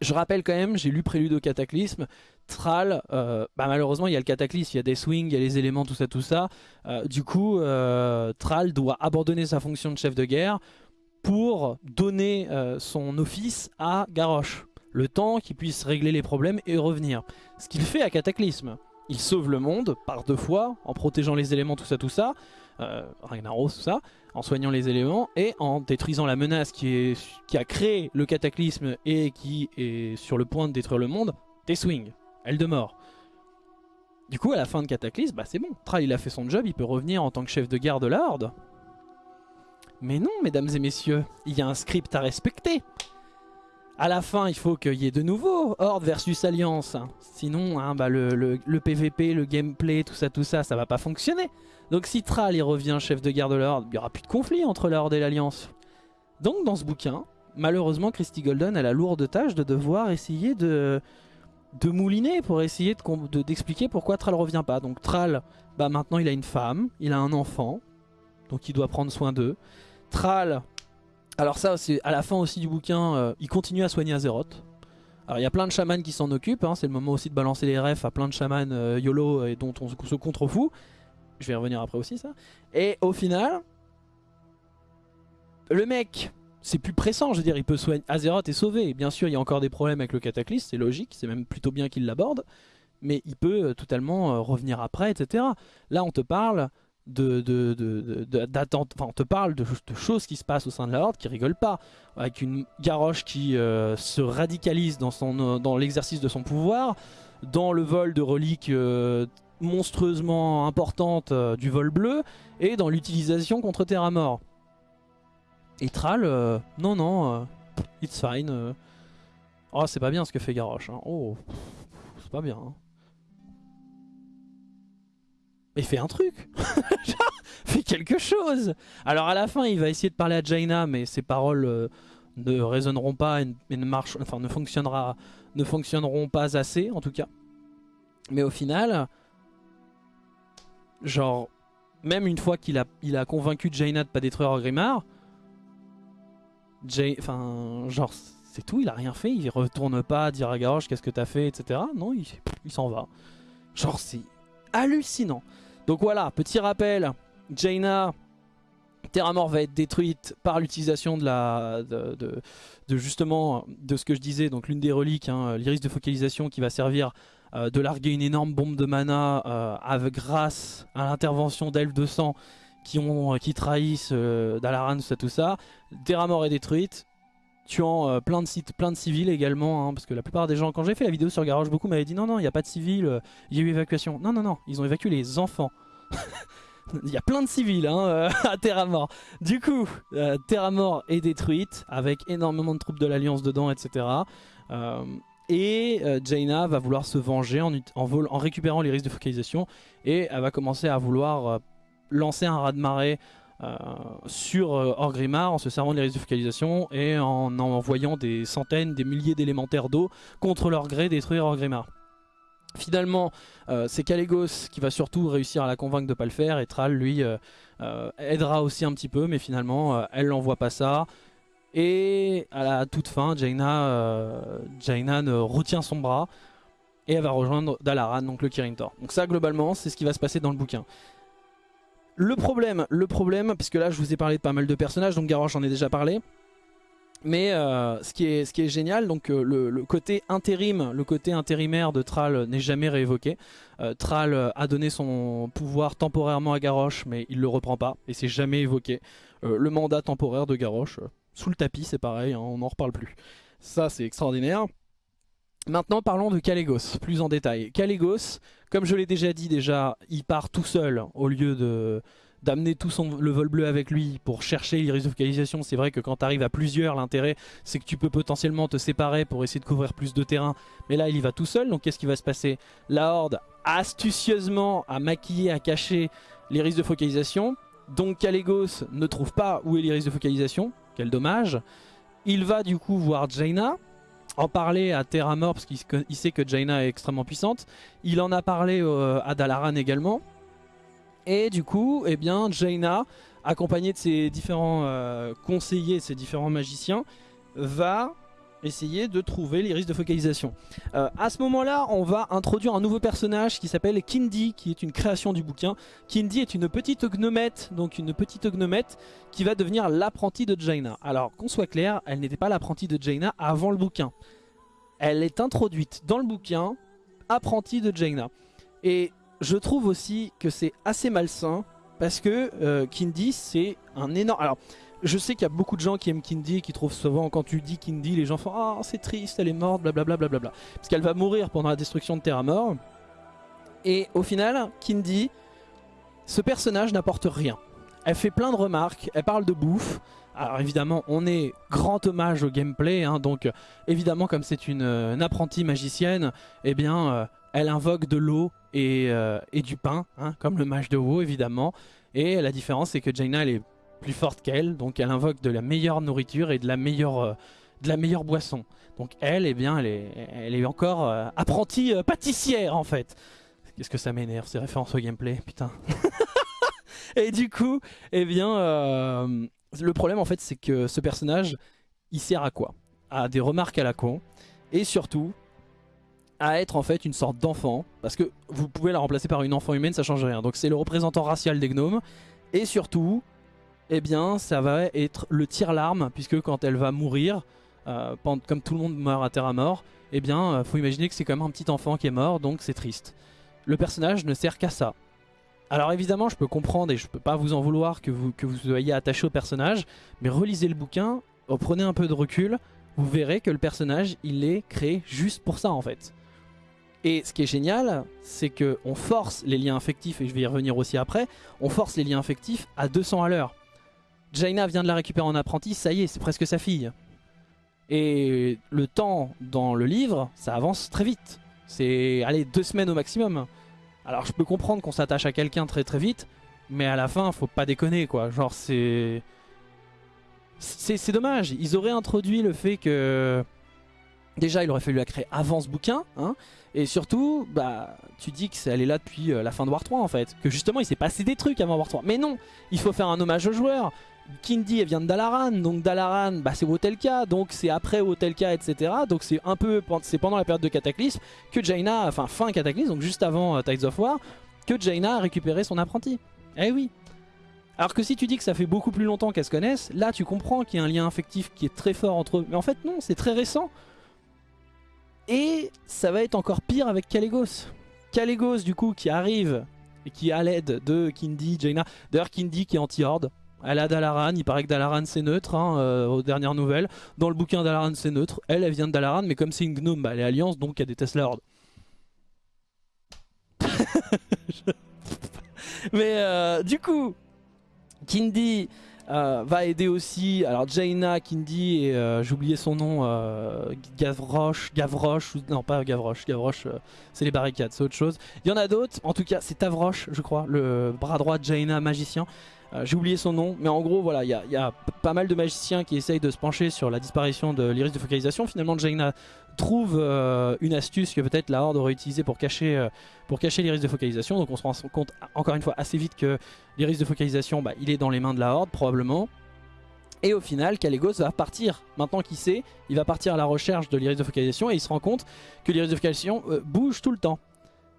Speaker 1: Je rappelle quand même, j'ai lu Prélude au Cataclysme. Tral, bah malheureusement il y a le cataclysme, il y a des swings, il y a les éléments, tout ça, tout ça. du coup, Tral doit abandonner sa fonction de chef de guerre pour donner son office à Garrosh Le temps qu'il puisse régler les problèmes et revenir. Ce qu'il fait à Cataclysme. Il sauve le monde par deux fois, en protégeant les éléments, tout ça, tout ça. Euh, Ragnaros, tout ça. En soignant les éléments et en détruisant la menace qui, est, qui a créé le Cataclysme et qui est sur le point de détruire le monde. T-Swing, elle de mort. Du coup, à la fin de Cataclysme, bah c'est bon. Thrall, il a fait son job, il peut revenir en tant que chef de garde de la Horde. Mais non, mesdames et messieurs, il y a un script à respecter. À la fin, il faut qu'il y ait de nouveau Horde versus Alliance. Sinon, hein, bah, le, PVP, le gameplay, tout ça, tout ça, ça va pas fonctionner. Donc si Thrall il revient chef de garde de la Horde, il n'y aura plus de conflit entre la Horde et l'Alliance. Donc dans ce bouquin, malheureusement, Christy Golden a la lourde tâche de devoir essayer de, de mouliner pour essayer d'expliquer de, pourquoi Thrall revient pas. Donc Thrall, bah, maintenant il a une femme, il a un enfant, donc il doit prendre soin d'eux. Thrall, alors ça c'est à la fin aussi du bouquin, euh, il continue à soigner Azeroth. Alors il y a plein de chamans qui s'en occupent, hein. c'est le moment aussi de balancer les refs à plein de chamans euh, YOLO et dont on se contrefout. Je vais y revenir après aussi ça. Et au final, le mec, c'est plus pressant, je veux dire, il peut soigner. Azeroth est sauvé, bien sûr il y a encore des problèmes avec le cataclysme, c'est logique, c'est même plutôt bien qu'il l'aborde. Mais il peut euh, totalement revenir après, etc. Là on te parle de, d'attente, enfin on te parle de, choses qui se passent au sein de la Horde qui rigolent pas, avec une Garrosh qui euh, se radicalise dans, son, euh, dans l'exercice de son pouvoir, dans le vol de reliques euh, monstrueusement importantes du vol bleu, et dans l'utilisation contre Terra Mort. Et Thrall, non non, it's fine. Oh c'est pas bien ce que fait Garrosh, hein. oh c'est pas bien. Hein. Mais fais un truc <laughs> Fais quelque chose Alors à la fin, il va essayer de parler à Jaina, mais ses paroles euh, ne résonneront pas et, ne, marchent, enfin, ne, fonctionnera, ne fonctionneront pas assez, en tout cas. Mais au final, genre, même une fois qu'il a, il a convaincu Jaina de pas détruire Grimard, enfin, genre, c'est tout, il a rien fait, il retourne pas dire à Garrosh qu'est-ce que t'as fait, etc. Non, il, il s'en va. Genre, c'est hallucinant. Donc voilà, petit rappel, Jaina, Terra Mort va être détruite par l'utilisation de la de, justement de ce que je disais, donc l'une des reliques, hein, l'iris de focalisation qui va servir euh, de larguer une énorme bombe de mana euh, avec, grâce à l'intervention d'elfes de sang qui, ont, qui trahissent euh, Dalaran, tout ça, tout ça. Terra Mort est détruite, tuant euh, plein de sites, plein de civils également, hein, parce que la plupart des gens, quand j'ai fait la vidéo sur Garage, beaucoup m'avaient dit non, non, il n'y a pas de civils, euh, il y a eu évacuation. Non, non, non, ils ont évacué les enfants. <laughs> Il y a plein de civils hein, euh, à Terra Mort. Du coup, Terra Mort est détruite avec énormément de troupes de l'Alliance dedans, etc. et Jaina va vouloir se venger en, en récupérant les risques de focalisation et elle va commencer à vouloir lancer un raz-de-marée euh, sur euh, Orgrimmar en se servant des risques de focalisation et en envoyant des centaines, des milliers d'élémentaires d'eau contre leur gré détruire Orgrimmar. Finalement, euh, c'est Kalégos qui va surtout réussir à la convaincre de pas le faire et Thrall lui aidera aussi un petit peu mais finalement elle n'envoie pas ça. Et à la toute fin, Jaina, Jaina retient son bras et elle va rejoindre Dalaran, donc le Kirin Tor. Donc ça globalement c'est ce qui va se passer dans le bouquin. Le problème, le problème, puisque là je vous ai parlé de pas mal de personnages, donc Garrosh j'en ai déjà parlé. Mais euh, ce, qui est, génial, donc euh, le, côté intérim, le côté intérimaire de Thrall n'est jamais réévoqué. Euh, Thrall a donné son pouvoir temporairement à Garrosh, mais il le reprend pas, et c'est jamais évoqué. le mandat temporaire de Garrosh, sous le tapis c'est pareil, hein, on n'en reparle plus. Ça c'est extraordinaire. Maintenant parlons de Kalégos, plus en détail. Kalégos, comme je l'ai déjà dit déjà, il part tout seul au lieu de d'amener tout son, le vol bleu avec lui pour chercher l'iris de focalisation. C'est vrai que quand tu arrives à plusieurs, l'intérêt c'est que tu peux potentiellement te séparer pour essayer de couvrir plus de terrain. Mais là il y va tout seul, donc qu'est-ce qui va se passer? La Horde astucieusement a maquillé, a caché l'iris de focalisation. Donc Kalégos ne trouve pas où est l'iris de focalisation, quel dommage. Il va du coup voir Jaina, en parler à Terra Mort parce qu'il sait que Jaina est extrêmement puissante. Il en a parlé euh, à Dalaran également. Et du coup, eh bien, Jaina, accompagnée de ses différents euh, conseillers, ses différents magiciens, va essayer de trouver les risques de focalisation. Euh, à ce moment-là, on va introduire un nouveau personnage qui s'appelle Kindy, qui est une création du bouquin. Kindy est une petite gnomette, donc une petite gnomette qui va devenir l'apprentie de Jaina. Alors, qu'on soit clair, elle n'était pas l'apprentie de Jaina avant le bouquin. elle est introduite dans le bouquin apprentie de Jaina. Et je trouve aussi que c'est assez malsain parce que euh, Kindy c'est un énorme... je sais qu'il y a beaucoup de gens qui aiment Kindy et qui trouvent souvent quand tu dis Kindy les gens font Ah c'est triste elle est morte blablabla blablabla parce qu'elle va mourir pendant la destruction de Terra Mort. Et au final Kindy ce personnage n'apporte rien. Elle fait plein de remarques, elle parle de bouffe. Alors évidemment on est grand hommage au gameplay hein, donc évidemment comme c'est une, euh, apprentie magicienne eh bien euh, elle invoque de l'eau et, euh, et, du pain hein, comme le mage de WoW évidemment. Et la différence c'est que Jaina elle est plus forte qu'elle. Donc elle invoque de la meilleure nourriture et de la meilleure, de la meilleure boisson. Donc elle eh bien elle est, elle est encore apprentie pâtissière en fait. Qu'est-ce que ça m'énerve ces références au gameplay putain. <laughs> Et du coup, eh bien, le problème en fait c'est que ce personnage il sert à quoi? À des remarques à la con et surtout à être en fait une sorte d'enfant. Parce que vous pouvez la remplacer par une enfant humaine ça change rien. Donc c'est le représentant racial des gnomes. Et surtout eh bien ça va être le tir-larme puisque quand elle va mourir euh, comme tout le monde meurt à terre mort eh bien euh, faut imaginer que c'est quand même un petit enfant qui est mort donc c'est triste le personnage ne sert qu'à ça alors évidemment, je peux comprendre et je peux pas vous en vouloir que vous, que soyez attaché au personnage, mais relisez le bouquin, oh, prenez un peu de recul, vous verrez que le personnage, il est créé juste pour ça en fait. Et ce qui est génial, c'est qu'on force les liens affectifs, et je vais y revenir aussi après, on force les liens affectifs à 200 à l'heure. Jaina vient de la récupérer en apprenti, ça y est, c'est presque sa fille. Et le temps dans le livre, ça avance très vite. C'est, allez, deux semaines au maximum. Alors je peux comprendre qu'on s'attache à quelqu'un très très vite, mais à la fin, faut pas déconner quoi. Genre c'est... C'est dommage, ils auraient introduit le fait que... Déjà, il aurait fallu la créer avant ce bouquin, hein, et surtout, bah, tu dis que elle est là depuis euh, la fin de War 3 en fait, que justement il s'est passé des trucs avant War 3. Mais non, il faut faire un hommage aux joueurs. Kindy elle vient de Dalaran, donc Dalaran bah, c'est Wotelka, donc c'est après Wotelka etc. Donc c'est un peu, c'est pendant la période de Cataclysme que Jaina, enfin fin Cataclysme, donc juste avant euh, Tides of War, que Jaina a récupéré son apprenti. Eh oui alors que si tu dis que ça fait beaucoup plus longtemps qu'elles se connaissent, là tu comprends qu'il y a un lien affectif qui est très fort entre eux. Mais en fait non, c'est très récent. Et ça va être encore pire avec Calegos. Calegos du coup qui arrive et qui a l'aide de Kindy, Jaina. D'ailleurs Kindy qui est anti-horde. Elle a Dalaran, il paraît que Dalaran c'est neutre hein, euh, aux dernières nouvelles. Dans le bouquin Dalaran c'est neutre, elle elle vient de Dalaran mais comme c'est une gnome, bah, elle est alliance donc elle déteste la horde. <laughs> mais euh, du coup, Kindy euh, va aider aussi, alors Jaina, Kindy et j'ai oublié son nom, Gavroche, Gavroche, non pas Gavroche, Gavroche c'est les barricades, c'est autre chose. Il y en a d'autres, en tout cas c'est Tavroche je crois, le bras droit de Jaina, magicien. Euh, j'ai oublié son nom, mais en gros voilà, il y, a, pas mal de magiciens qui essayent de se pencher sur la disparition de l'iris de focalisation. Finalement Jaina trouve euh, une astuce que peut-être la Horde aurait utilisée pour cacher, euh, pour cacher l'iris de focalisation. Donc on se rend compte encore une fois assez vite que l'iris de focalisation, bah, il est dans les mains de la Horde probablement. Et au final, Calegos va partir, maintenant qu'il sait, il va partir à la recherche de l'iris de focalisation et il se rend compte que l'iris de focalisation bouge tout le temps.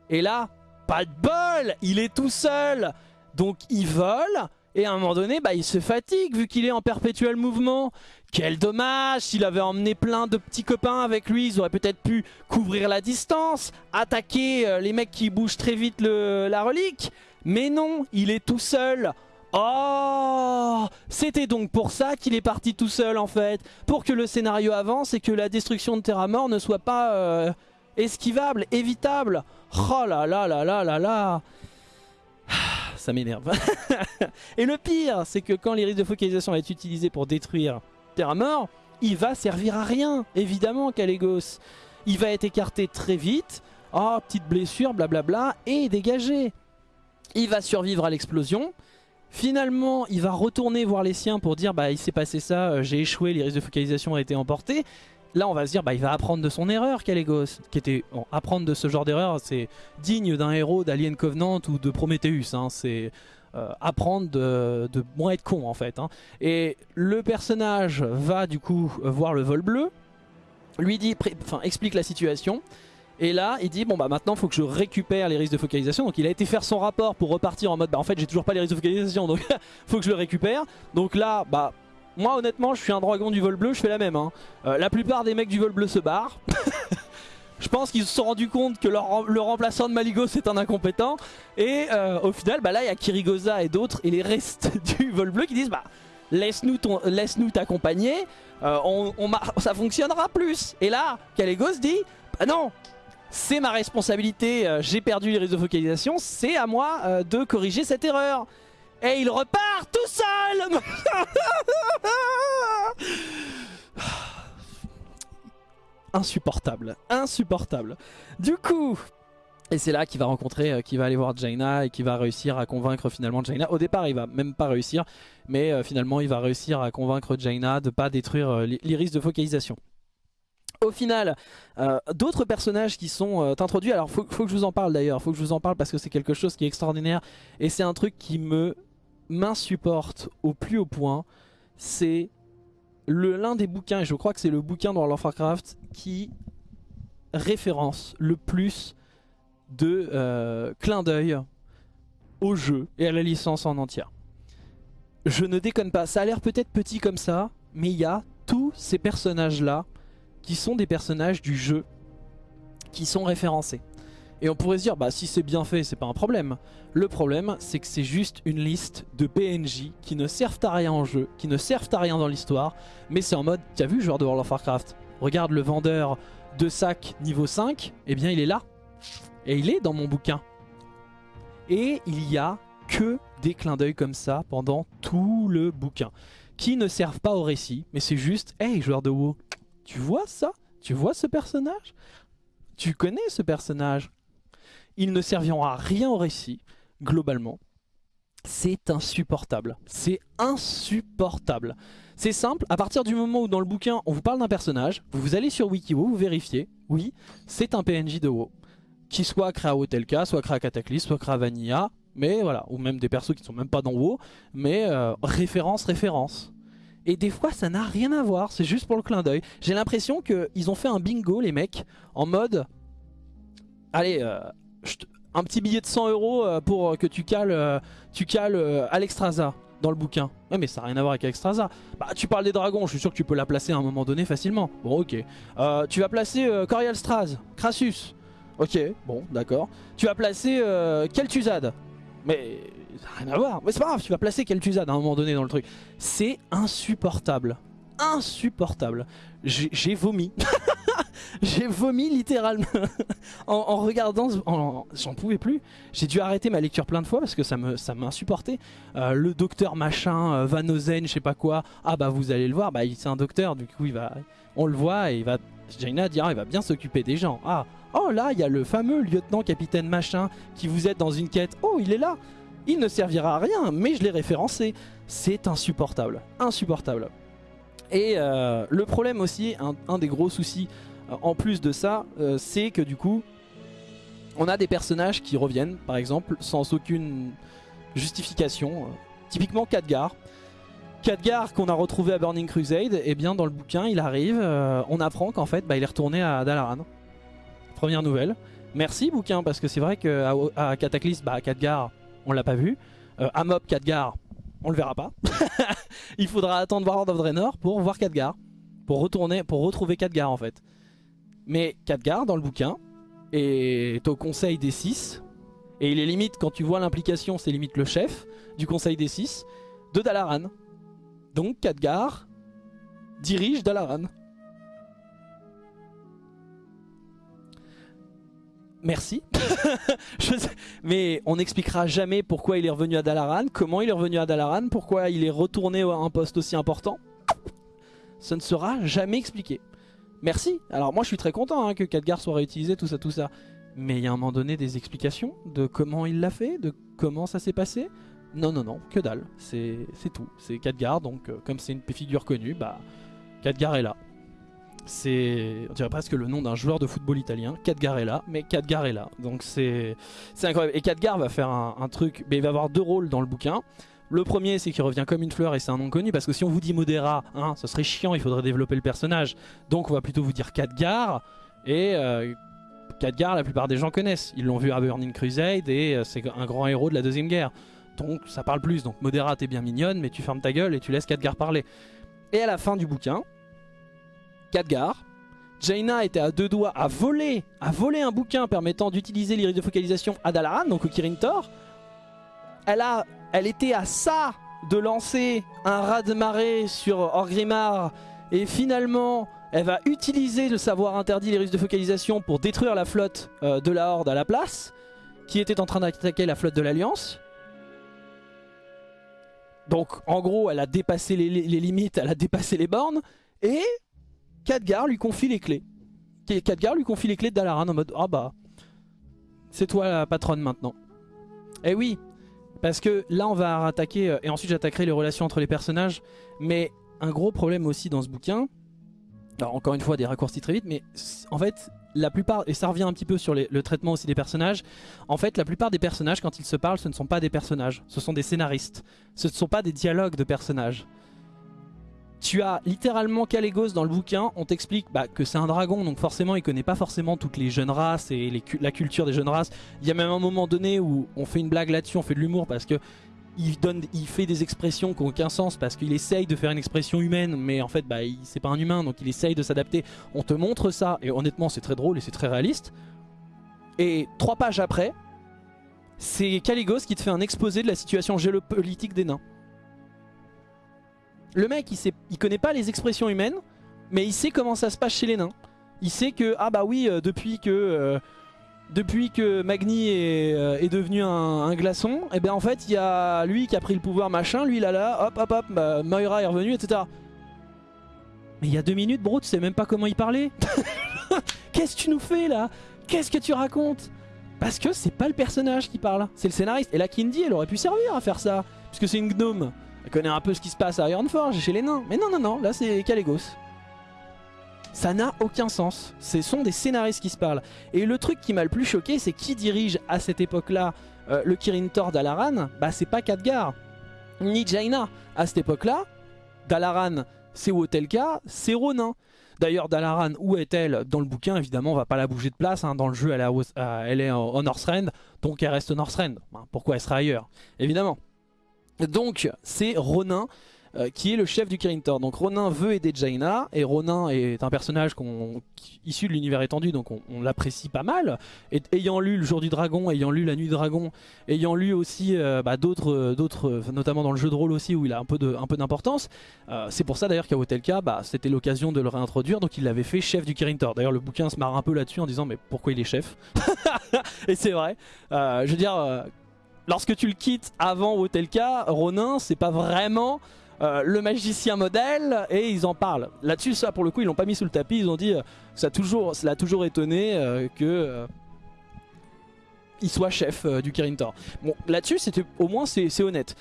Speaker 1: Et là, pas de bol Il est tout seul Donc il vole, et à un moment donné, bah, il se fatigue vu qu'il est en perpétuel mouvement. Quel dommage S'il avait emmené plein de petits copains avec lui, ils auraient peut-être pu couvrir la distance, attaquer euh, les mecs qui bougent très vite la relique. Mais non, il est tout seul. Oh C'était donc pour ça qu'il est parti tout seul en fait. Pour que le scénario avance et que la destruction de Terra Mort ne soit pas euh, esquivable, évitable. Oh là là là là là là ça m'énerve. <laughs> et le pire, c'est que quand l'iris de focalisation est utilisé pour détruire Terra Mort, il va servir à rien, évidemment, Calegos. Il va être écarté très vite. Oh, petite blessure, blablabla, et dégagé. Il va survivre à l'explosion. Finalement, il va retourner voir les siens pour dire bah il s'est passé ça, euh, j'ai échoué, l'iris de focalisation a été emporté. Là, on va se dire, bah, il va apprendre de son erreur, Calegos. Qui était, apprendre de ce genre d'erreur, c'est digne d'un héros d'Alien Covenant ou de Prometheus. Hein. c'est euh, apprendre de, moins être con, en fait. Hein. Et le personnage va du coup voir le vol bleu, lui dit, explique la situation. Et là, il dit, bon bah maintenant, faut que je récupère les risques de focalisation. Donc il a été faire son rapport pour repartir en mode, bah en fait, j'ai toujours pas les risques de focalisation, donc <laughs> faut que je le récupère. Donc là, bah Moi honnêtement je suis un dragon du vol bleu, je fais la même. Hein. Euh, la plupart des mecs du vol bleu se barrent. <laughs> je pense qu'ils se sont rendus compte que leur, le remplaçant de Maligo c'est un incompétent. Et euh, au final bah là il y a Kirigoza et d'autres et les restes <laughs> du vol bleu qui disent bah laisse-nous laisse t'accompagner, euh, on, ça fonctionnera plus. Et là Kalego se dit bah non c'est ma responsabilité, j'ai perdu les réseaux de focalisation, c'est à moi de corriger cette erreur. Et il repart tout seul Insupportable, insupportable. Du coup, et c'est là qu'il va rencontrer, euh, qu'il va aller voir Jaina et qu'il va réussir à convaincre finalement Jaina. Au départ, il va même pas réussir, mais euh, finalement, il va réussir à convaincre Jaina de pas détruire euh, l'iris de focalisation. Au final, d'autres personnages qui sont introduits, alors faut, faut que je vous en parle d'ailleurs, faut que je vous en parle parce que c'est quelque chose qui est extraordinaire et c'est un truc qui me m'insupporte au plus haut point, c'est l'un des bouquins, et je crois que c'est le bouquin dans World of Warcraft qui référence le plus de euh, clin d'œil au jeu et à la licence en entière. Je ne déconne pas, ça a l'air peut-être petit comme ça, mais il y a tous ces personnages-là qui sont des personnages du jeu qui sont référencés. Et on pourrait se dire, bah si c'est bien fait, c'est pas un problème. Le problème, c'est que c'est juste une liste de PNJ qui ne servent à rien en jeu, qui ne servent à rien dans l'histoire, mais c'est en mode, tu as vu joueur de World of Warcraft Regarde le vendeur de sac niveau 5, eh bien il est là. Et il est dans mon bouquin. Et il y a que des clins d'œil comme ça pendant tout le bouquin. Qui ne servent pas au récit, mais c'est juste, hey joueur de WoW, tu vois ça? Tu vois ce personnage? Tu connais ce personnage? Ils ne serviront à rien au récit, globalement. C'est insupportable. C'est insupportable. C'est simple, à partir du moment où dans le bouquin on vous parle d'un personnage, vous allez sur Wikiwo, vous vérifiez, oui, c'est un PNJ de WoW. Qui soit créé à Hotelka, soit créé à soit créé à Vanilla, mais voilà, ou même des persos qui ne sont même pas dans WoW, mais euh, référence, référence. Et des fois ça n'a rien à voir, c'est juste pour le clin d'œil. J'ai l'impression qu'ils ont fait un bingo les mecs, en mode... Allez, euh, un petit billet de 100 euros euh, pour que tu cales, euh, tu cales euh, Alexstrasza dans le bouquin. Ouais mais ça n'a rien à voir avec Alexstrasza. Bah tu parles des dragons, je suis sûr que tu peux la placer à un moment donné facilement. Bon ok. tu vas placer Straz, Crassus. Ok, bon d'accord. Tu vas placer Kel'Thuzad. Mais ça n'a rien à voir. Mais c'est pas grave, tu vas placer Kel'Thuzad à un moment donné dans le truc. C'est insupportable. Insupportable. J'ai vomi. <laughs> <laughs> j'ai vomi littéralement <laughs> en, regardant, j'en pouvais plus. J'ai dû arrêter ma lecture plein de fois parce que ça me ça m'insupportait. Euh, le docteur machin, euh, Van Ozen, je sais pas quoi. Ah bah vous allez le voir, bah c'est un docteur, du coup il va, on le voit et il va, Jaina dire il va bien s'occuper des gens. Ah, oh là il y a le fameux lieutenant capitaine machin qui vous aide dans une quête. Oh il est là. Il ne servira à rien, mais je l'ai référencé. C'est insupportable, insupportable. Et euh, le problème aussi, un, des gros soucis en plus de ça, euh, c'est que du coup, on a des personnages qui reviennent, par exemple, sans aucune justification. typiquement Khadgar. Khadgar qu'on a retrouvé à Burning Crusade, et eh bien dans le bouquin, il arrive, on apprend qu'en fait, bah, il est retourné à Dalaran. Première nouvelle. Merci bouquin, parce que c'est vrai qu'à à bah, Khadgar, on l'a pas vu. à Mob, Khadgar, on le verra pas. <laughs> il faudra attendre War of Draenor pour voir Khadgar. Pour retourner, pour retrouver Khadgar en fait. Mais Khadgar dans le bouquin est au conseil des 6 et il est limite quand tu vois l'implication c'est limite le chef du conseil des 6 de Dalaran. Donc Khadgar dirige Dalaran. Merci. <laughs> Mais on n'expliquera jamais pourquoi il est revenu à Dalaran, comment il est revenu à Dalaran, pourquoi il est retourné à un poste aussi important. Ça ne sera jamais expliqué. Merci. Alors moi je suis très content hein, que Khadgar soit réutilisé, tout ça, tout ça. Mais il y a un moment donné des explications de comment il l'a fait, de comment ça s'est passé. Non, non, non, que dalle. C'est tout. C'est Khadgar, donc euh, comme c'est une figure connue, bah Khadgar est là. C'est, on dirait presque le nom d'un joueur de football italien, Cadgarella, mais Cadgarella. Donc c'est incroyable. Et Cadgar va faire un, truc, mais il va avoir deux rôles dans le bouquin. Le premier, c'est qu'il revient comme une fleur et c'est un nom connu, parce que si on vous dit Modera, hein, ça serait chiant, il faudrait développer le personnage. Donc on va plutôt vous dire Cadgar, et euh, la plupart des gens connaissent. Ils l'ont vu à Burning Crusade, et euh, c'est un grand héros de la Deuxième Guerre. Donc ça parle plus, donc Modera t'es bien mignonne, mais tu fermes ta gueule et tu laisses Cadgar parler. Et à la fin du bouquin, Khadgar, Jaina était à deux doigts à voler, à voler un bouquin permettant d'utiliser l'iris de focalisation à Dalaran, donc au Kirin Tor. Elle, a, elle était à ça de lancer un raz de marée sur Orgrimmar et finalement elle va utiliser le savoir interdit l'iris de focalisation pour détruire la flotte euh, de la Horde à la place qui était en train d'attaquer la flotte de l'Alliance. Donc en gros elle a dépassé les, les limites, elle a dépassé les bornes et Khadgar lui confie les clés. Khadgar lui confie les clés de Dalaran en mode « Ah bah, c'est toi la patronne maintenant. » Eh oui, parce que là on va attaquer, euh, et ensuite j'attaquerai les relations entre les personnages, mais un gros problème aussi dans ce bouquin, alors encore une fois des raccourcis très vite, mais en fait la plupart, et ça revient un petit peu sur le traitement aussi des personnages, en fait la plupart des personnages quand ils se parlent ce ne sont pas des personnages, ce sont des scénaristes, ce ne sont pas des dialogues de personnages. Tu as littéralement Calegos dans le bouquin, on t'explique bah, que c'est un dragon, donc forcément il connaît pas forcément toutes les jeunes races et la culture des jeunes races. Il y a même un moment donné où on fait une blague là-dessus, on fait de l'humour parce que il fait des expressions qui n'ont aucun sens parce qu'il essaye de faire une expression humaine, mais en fait bah, c'est pas un humain, donc il essaye de s'adapter. On te montre ça, et honnêtement c'est très drôle et c'est très réaliste. Et trois pages après, c'est Caligos qui te fait un exposé de la situation géopolitique des nains. Le mec, il, sait, il connaît pas les expressions humaines, mais il sait comment ça se passe chez les nains. Il sait que, ah bah oui, euh, depuis que... Euh, depuis que Magni est, euh, devenu un, glaçon, et eh bien en fait il y a lui qui a pris le pouvoir machin, lui là là, hop hop hop, bah, Moira est revenu, etc. Mais il y a deux minutes bro, tu sais même pas comment il parlait. <laughs> Qu'est-ce que tu nous fais là? Qu'est-ce que tu racontes? Parce que c'est pas le personnage qui parle, c'est le scénariste. Et la Kindy elle aurait pu servir à faire ça, puisque c'est une gnome. Elle connaît un peu ce qui se passe à Ironforge chez les nains. Mais non, non, non, là c'est Calegos. Ça n'a aucun sens. Ce sont des scénaristes qui se parlent. Et le truc qui m'a le plus choqué, c'est qui dirige à cette époque-là euh, le Kirin Tor d'Alaran? Bah c'est pas Khadgar, ni Jaina. À cette époque-là, Dalaran c'est Wotelka, c'est Ronin. D'ailleurs, Dalaran, où est-elle? Dans le bouquin, évidemment, on va pas la bouger de place. Hein. Dans le jeu, elle, elle est en Northrend, donc elle reste Northrend. Pourquoi elle sera ailleurs? Évidemment. Donc c'est Ronin euh, qui est le chef du Kirin Tor. Donc Ronin veut aider Jaina et Ronin est un personnage issu de l'univers étendu donc on, l'apprécie pas mal. Et, ayant lu Le Jour du Dragon, ayant lu La Nuit du Dragon, ayant lu aussi euh, bah, d'autres, d'autres, notamment dans le jeu de rôle aussi où il a un peu d'importance, euh, c'est pour ça d'ailleurs qu'à Hotelka bah, c'était l'occasion de le réintroduire donc il l'avait fait chef du Kirin Tor. D'ailleurs le bouquin se marre un peu là-dessus en disant mais pourquoi il est chef? <laughs> Et c'est vrai, je veux dire lorsque tu le quittes avant Hotelka, Ronin, c'est pas vraiment euh, le magicien modèle et ils en parlent. Là-dessus, ça pour le coup, ils l'ont pas mis sous le tapis, ils ont dit euh, ça, toujours, l'a toujours étonné euh, que il soit chef du Kirin Tor. Bon, là-dessus, au moins c'est honnête.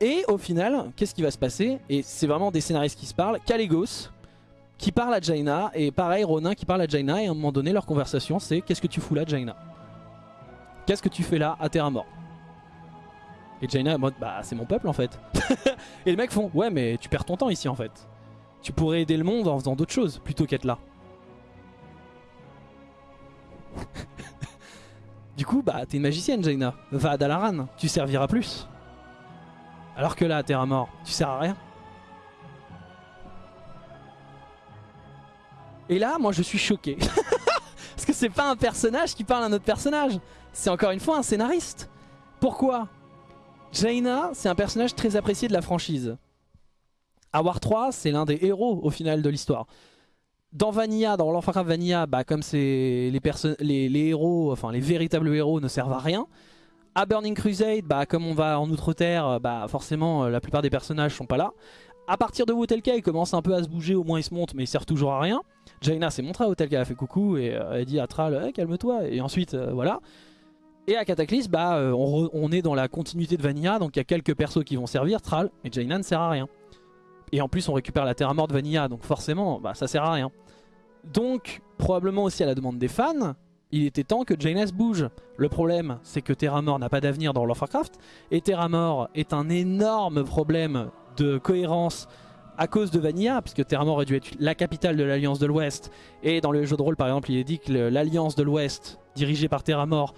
Speaker 1: Et au final, qu'est-ce qui va se passer? Et c'est vraiment des scénaristes qui se parlent. Caligos qui parle à Jaina et pareil Ronin qui parle à Jaina et à un moment donné leur conversation c'est qu'est-ce que tu fous là Jaina? Qu'est-ce que tu fais là à terre mort? Et Jaina en mode bah c'est mon peuple en fait. <laughs> et les mecs font ouais mais tu perds ton temps ici en fait. Tu pourrais aider le monde en faisant d'autres choses plutôt qu'être là. <laughs> du coup bah t'es une magicienne Jaina. Va à Dalaran, tu serviras plus. Alors que là Terra Mort, tu sers à rien. Et là moi je suis choqué. <laughs> Parce que c'est pas un personnage qui parle à un autre personnage. C'est encore une fois un scénariste. Pourquoi? Jaina, c'est un personnage très apprécié de la franchise. À War 3, c'est l'un des héros au final de l'histoire. Dans Vanilla, dans Warcraft Vanilla, bah, comme les, les, héros, enfin les véritables héros ne servent à rien. À Burning Crusade, bah, comme on va en Outre-Terre, bah, forcément euh, la plupart des personnages sont pas là. À partir de Wotelka, il commence un peu à se bouger, au moins il se monte, mais il sert toujours à rien. Jaina s'est montré à Wotelka, elle a fait coucou et euh, elle dit à Thrall, eh, calme-toi. Et ensuite, euh, voilà. Et à Cataclysme, bah, euh, on, est dans la continuité de Vanilla, donc il y a quelques persos qui vont servir, Thrall, et Jaina ne sert à rien. Et en plus on récupère la terre à mort de Vanilla, donc forcément bah, ça sert à rien. Donc probablement aussi à la demande des fans, il était temps que Jaina bouge. Le problème c'est que Terra Mort n'a pas d'avenir dans World of Warcraft, et Terra Mort est un énorme problème de cohérence à cause de Vanilla, puisque Terra Mort aurait dû être la capitale de l'Alliance de l'Ouest, et dans le jeu de rôle par exemple il est dit que l'Alliance de l'Ouest, dirigée par Terra Mort,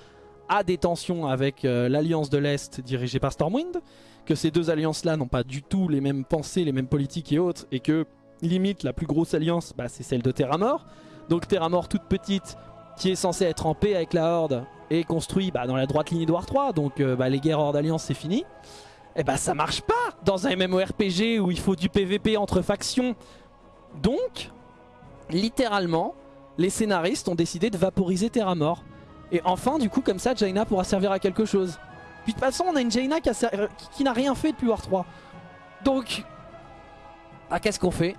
Speaker 1: a des tensions avec l'Alliance de l'Est dirigée par Stormwind, que ces deux alliances-là n'ont pas du tout les mêmes pensées, les mêmes politiques et autres, et que limite la plus grosse alliance, bah, c'est celle de Terramore. Donc Terramore toute petite, qui est censée être en paix avec la Horde, est construit bah, dans la droite ligne de War 3, donc bah, les guerres Horde Alliance c'est fini. Et bah ça marche pas dans un MMORPG où il faut du PVP entre factions. Donc, littéralement, les scénaristes ont décidé de vaporiser Terramore. Et enfin, du coup, comme ça, Jaina pourra servir à quelque chose. Puis de toute façon, on a une Jaina qui, n'a rien fait depuis War 3. Donc, ah, qu'est-ce qu'on fait?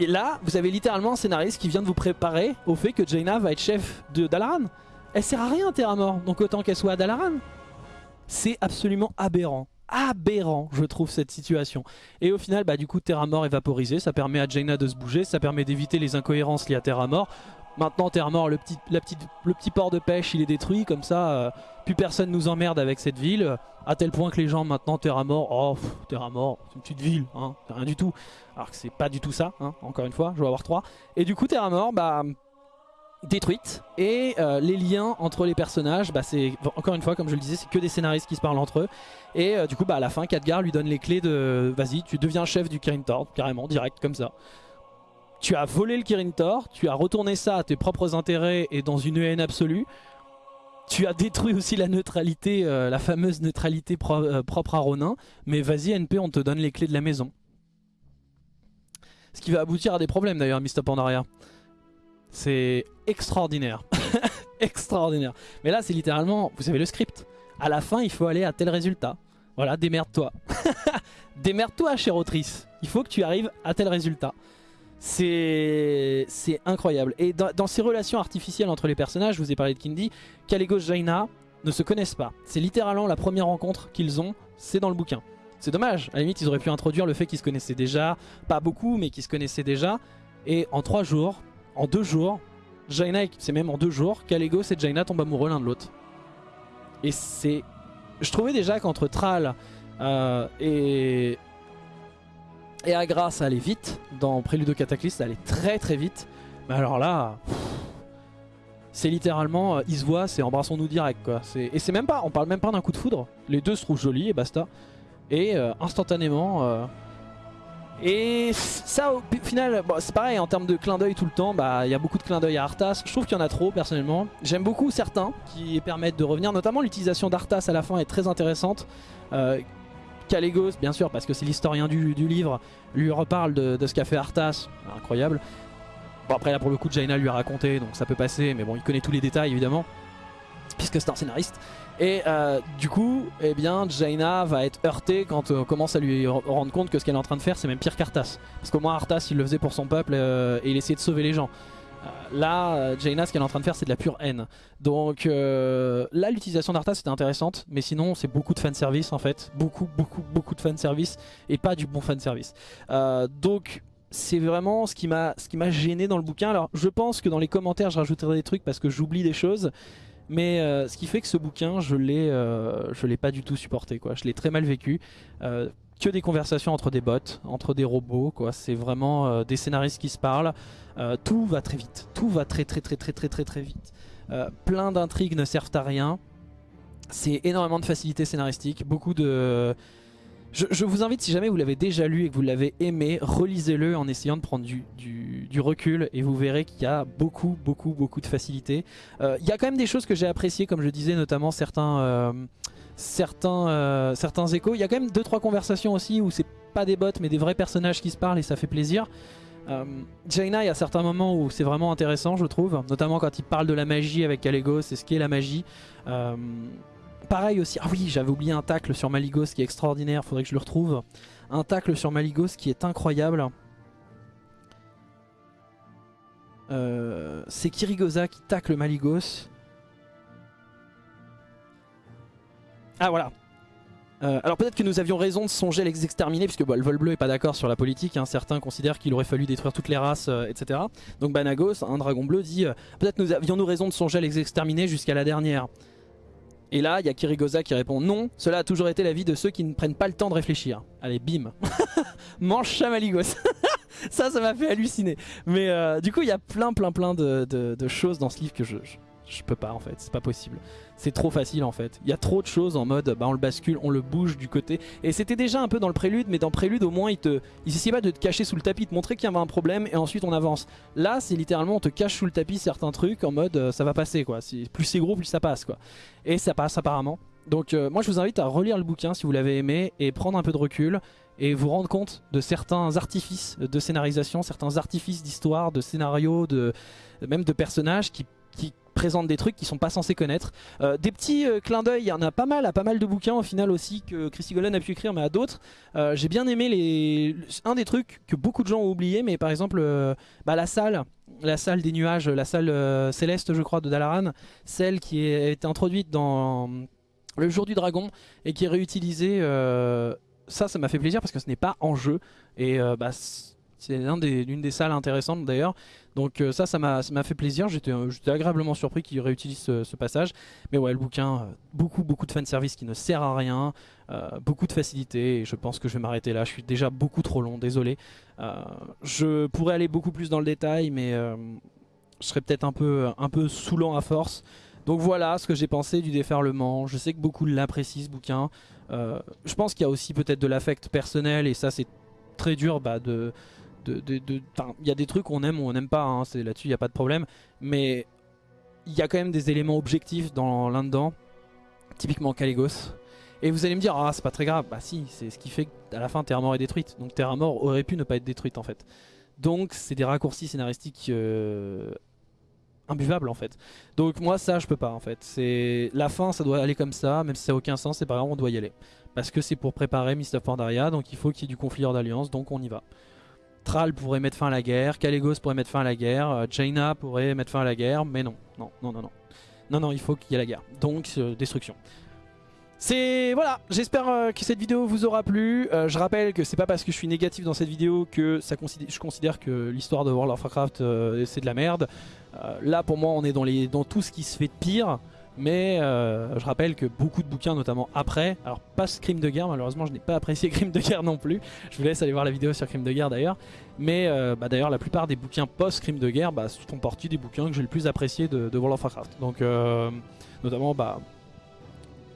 Speaker 1: Et là, vous avez littéralement un scénariste qui vient de vous préparer au fait que Jaina va être chef de Dalaran. Elle sert à rien, Terramore, donc autant qu'elle soit à Dalaran. C'est absolument aberrant aberrant je trouve cette situation et au final bah du coup Terra Mort est vaporisé ça permet à Jaina de se bouger ça permet d'éviter les incohérences liées à Terra Mort maintenant Terra Mort le petit, port de pêche il est détruit comme ça euh, plus personne nous emmerde avec cette ville à tel point que les gens maintenant Terra Mort oh Terra Mort c'est une petite ville hein, rien du tout. Alors que c'est pas du tout ça hein, encore une fois je vais avoir 3 et du coup Terra Mort bah détruite. Et euh, les liens entre les personnages bah c'est encore une fois comme je le disais c'est que des scénaristes qui se parlent entre eux. Et euh, du coup bah à la fin Khadgar lui donne les clés de vas-y tu deviens chef du Kirin Tor carrément direct comme ça tu as volé le Kirin Tor tu as retourné ça à tes propres intérêts et dans une haine absolue tu as détruit aussi la neutralité euh, la fameuse neutralité propre à Ronin mais vas-y NP on te donne les clés de la maison ce qui va aboutir à des problèmes d'ailleurs Mr Pandaria c'est extraordinaire. <laughs> extraordinaire. Mais là, c'est littéralement, vous avez le script. À la fin, il faut aller à tel résultat. Voilà, démerde-toi. <laughs> démerde-toi, chère autrice. Il faut que tu arrives à tel résultat. C'est incroyable. Et dans, ces relations artificielles entre les personnages, je vous ai parlé de Kindy, Kalegos Jaina ne se connaissent pas. C'est littéralement la première rencontre qu'ils ont, c'est dans le bouquin. C'est dommage, à la limite ils auraient pu introduire le fait qu'ils se connaissaient déjà, pas beaucoup mais qu'ils se connaissaient déjà. Et en trois jours, en deux jours, Jaina, c'est même en deux jours, Kalego et Jaina tombent amoureux l'un de l'autre. Et c'est... Je trouvais déjà qu'entre Thrall euh, et... Et Agra ça allait vite. Dans Prélude au Cataclysme ça allait très très vite. Mais alors là... C'est littéralement, euh, ils se voient, c'est embrassons-nous direct. Et c'est même pas, on parle même pas d'un coup de foudre. Les deux se trouvent jolis et basta. Et euh, instantanément, et ça au final, c'est pareil en termes de clin d'œil tout le temps, bah il y a beaucoup de clin d'œil à Arthas. Je trouve qu'il y en a trop personnellement. J'aime beaucoup certains qui permettent de revenir, notamment l'utilisation d'Arthas à la fin est très intéressante. Euh, Calegos, bien sûr, parce que c'est l'historien du, livre, lui reparle de, ce qu'a fait Arthas, incroyable. Bon après là pour le coup Jaina lui a raconté, donc ça peut passer, mais bon il connaît tous les détails évidemment, puisque c'est un scénariste. Et euh, du coup, eh bien, Jaina va être heurtée quand on commence à lui rendre compte que ce qu'elle est en train de faire, c'est même pire qu'Arthas. Parce qu'au moins Arthas, il le faisait pour son peuple euh, et il essayait de sauver les gens. Euh, là, Jaina, ce qu'elle est en train de faire, c'est de la pure haine. Donc là, l'utilisation d'Arthas, c'était intéressante. Mais sinon, c'est beaucoup de fanservice en fait. Beaucoup, beaucoup, beaucoup de fanservice. Et pas du bon fanservice. donc c'est vraiment ce qui m'a gêné dans le bouquin. Alors je pense que dans les commentaires je rajouterai des trucs parce que j'oublie des choses. Mais euh, ce qui fait que ce bouquin, euh, je l'ai pas du tout supporté. Quoi. Je l'ai très mal vécu. Euh, que des conversations entre des bots, entre des robots. quoi. C'est vraiment des scénaristes qui se parlent. tout va très vite. Tout va très très très très très très très vite. plein d'intrigues ne servent à rien. C'est énormément de facilité scénaristique. Beaucoup de je, vous invite, si jamais vous l'avez déjà lu et que vous l'avez aimé, relisez-le en essayant de prendre du, recul et vous verrez qu'il y a beaucoup, beaucoup, beaucoup de facilité. Euh, il y a quand même des choses que j'ai appréciées, comme je disais, notamment certains, euh, certains, euh, certains échos. Il y a quand même 2-3 conversations aussi où c'est pas des bots mais des vrais personnages qui se parlent et ça fait plaisir. Jaina, il y a certains moments où c'est vraiment intéressant, je trouve, notamment quand il parle de la magie avec Kalego, c'est ce qu'est la magie pareil aussi. Ah oui, j'avais oublié un tacle sur Maligos qui est extraordinaire. Faudrait que je le retrouve. Un tacle sur Maligos qui est incroyable. Euh, c'est Kirigoza qui tacle Maligos. Ah voilà. Euh, alors peut-être que nous avions raison de songer à les exterminer puisque le vol bleu est pas d'accord sur la politique. Hein. Certains considèrent qu'il aurait fallu détruire toutes les races, euh, etc. Donc Banagos, un dragon bleu, dit peut-être nous avions-nous raison de songer à les exterminer jusqu'à la dernière. Et là, il y a Kirigoza qui répond non, cela a toujours été la vie de ceux qui ne prennent pas le temps de réfléchir. Allez, bim <laughs> Mange chamaligos <laughs> Ça, ça m'a fait halluciner. Mais euh, du coup, il y a plein, plein, plein de, choses dans ce livre que je peux pas en fait, c'est pas possible. C'est trop facile en fait. Il y a trop de choses en mode bah on le bascule, on le bouge du côté. Et c'était déjà un peu dans le prélude, mais dans prélude au moins il te, il pas de te cacher sous le tapis, de montrer qu'il y avait un problème et ensuite on avance. Là c'est littéralement on te cache sous le tapis certains trucs en mode euh, ça va passer quoi. Plus c'est gros plus ça passe quoi. Et ça passe apparemment. Donc euh, moi je vous invite à relire le bouquin si vous l'avez aimé et prendre un peu de recul et vous rendre compte de certains artifices de scénarisation, certains artifices d'histoire, de scénario, de, même de personnages qui présentent des trucs qui sont pas censés connaître. Euh, des petits euh, clins d'œil, il y en a pas mal à pas mal de bouquins au final aussi que Christy Golden a pu écrire mais à d'autres. Euh, j'ai bien aimé les... un des trucs que beaucoup de gens ont oublié mais par exemple bah, la salle, la salle des nuages, la salle céleste je crois de Dalaran, celle qui a été introduite dans le jour du dragon et qui est réutilisée ça, ça m'a fait plaisir parce que ce n'est pas en jeu. Et bah, c'est l'une des, salles intéressantes d'ailleurs. Donc euh, ça, ça m'a fait plaisir. Euh, j'étais agréablement surpris qu'il réutilise ce, passage. Mais ouais, le bouquin, euh, beaucoup, beaucoup de fanservice qui ne sert à rien. beaucoup de facilité. Et je pense que je vais m'arrêter là. Je suis déjà beaucoup trop long, désolé. je pourrais aller beaucoup plus dans le détail, mais je serais peut-être un peu, un peu saoulant à force. Donc voilà ce que j'ai pensé du déferlement. Je sais que beaucoup l'apprécient ce bouquin. je pense qu'il y a aussi peut-être de l'affect personnel et ça c'est très dur bah, de, il y a des trucs qu'on aime ou on n'aime pas, hein, là-dessus il n'y a pas de problème, mais il y a quand même des éléments objectifs dans là-dedans, typiquement Caligos. Et vous allez me dire, ah c'est pas très grave, bah si, c'est ce qui fait qu'à la fin Terra Mort est détruite, donc Terra Mort aurait pu ne pas être détruite en fait. Donc c'est des raccourcis scénaristiques euh, imbuvables en fait. Donc moi ça je peux pas en fait. C'est La fin ça doit aller comme ça, même si ça n'a aucun sens, c'est pas grave, on doit y aller. Parce que c'est pour préparer Mist of Pandaria, donc il faut qu'il y ait du conflit hors d'alliance, donc on y va. Thrall pourrait mettre fin à la guerre, Caligos pourrait mettre fin à la guerre, euh, Jaina pourrait mettre fin à la guerre, mais non, non, non, non, non. Non, non, il faut qu'il y ait la guerre. Donc, euh, destruction. C'est voilà, j'espère euh, que cette vidéo vous aura plu. je rappelle que c'est pas parce que je suis négatif dans cette vidéo que je considère que l'histoire de World of Warcraft c'est de la merde. là pour moi on est dans tout ce qui se fait de pire. Mais euh, je rappelle que beaucoup de bouquins, notamment après, alors pas Crime de guerre, malheureusement je n'ai pas apprécié <laughs> Crime de guerre non plus. Je vous laisse aller voir la vidéo sur Crime de guerre d'ailleurs. Mais euh, bah, d'ailleurs la plupart des bouquins post-Crime de guerre bah, sont partie des bouquins que j'ai le plus apprécié de, World of Warcraft. Donc euh, notamment bah,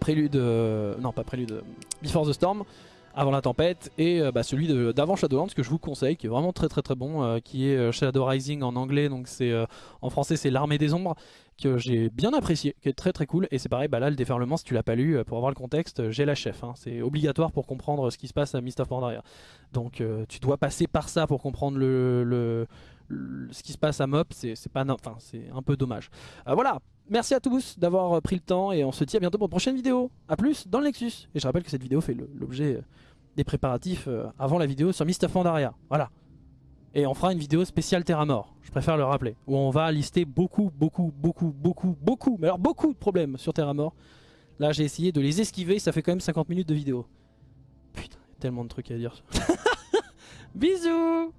Speaker 1: Prélude, non pas Prélude, Before the Storm avant la tempête et bah, celui d'avant Shadowlands que je vous conseille qui est vraiment très très très bon qui est Shadow Rising en anglais donc en français c'est l'armée des ombres que j'ai bien apprécié, qui est très très cool. Et c'est pareil, bah là le déferlement, si tu l'as pas lu, euh, pour avoir le contexte, euh, j'ai la chef. Hein. C'est obligatoire pour comprendre ce qui se passe à Mist of Pandaria. Donc euh, tu dois passer par ça pour comprendre le, ce qui se passe à MOP. C'est pas, c'est un peu dommage. voilà. Merci à tous d'avoir pris le temps et on se dit à bientôt pour une prochaine vidéo. A plus dans le Nexus. Et je rappelle que cette vidéo fait l'objet des préparatifs avant la vidéo sur Mist of Pandaria. Voilà. Et on fera une vidéo spéciale Terra Mort, je préfère le rappeler, où on va lister beaucoup, beaucoup, beaucoup, beaucoup, beaucoup, mais alors beaucoup de problèmes sur Terra Mort. Là j'ai essayé de les esquiver, ça fait quand même 50 minutes de vidéo. Putain, tellement de trucs à dire. <laughs> Bisous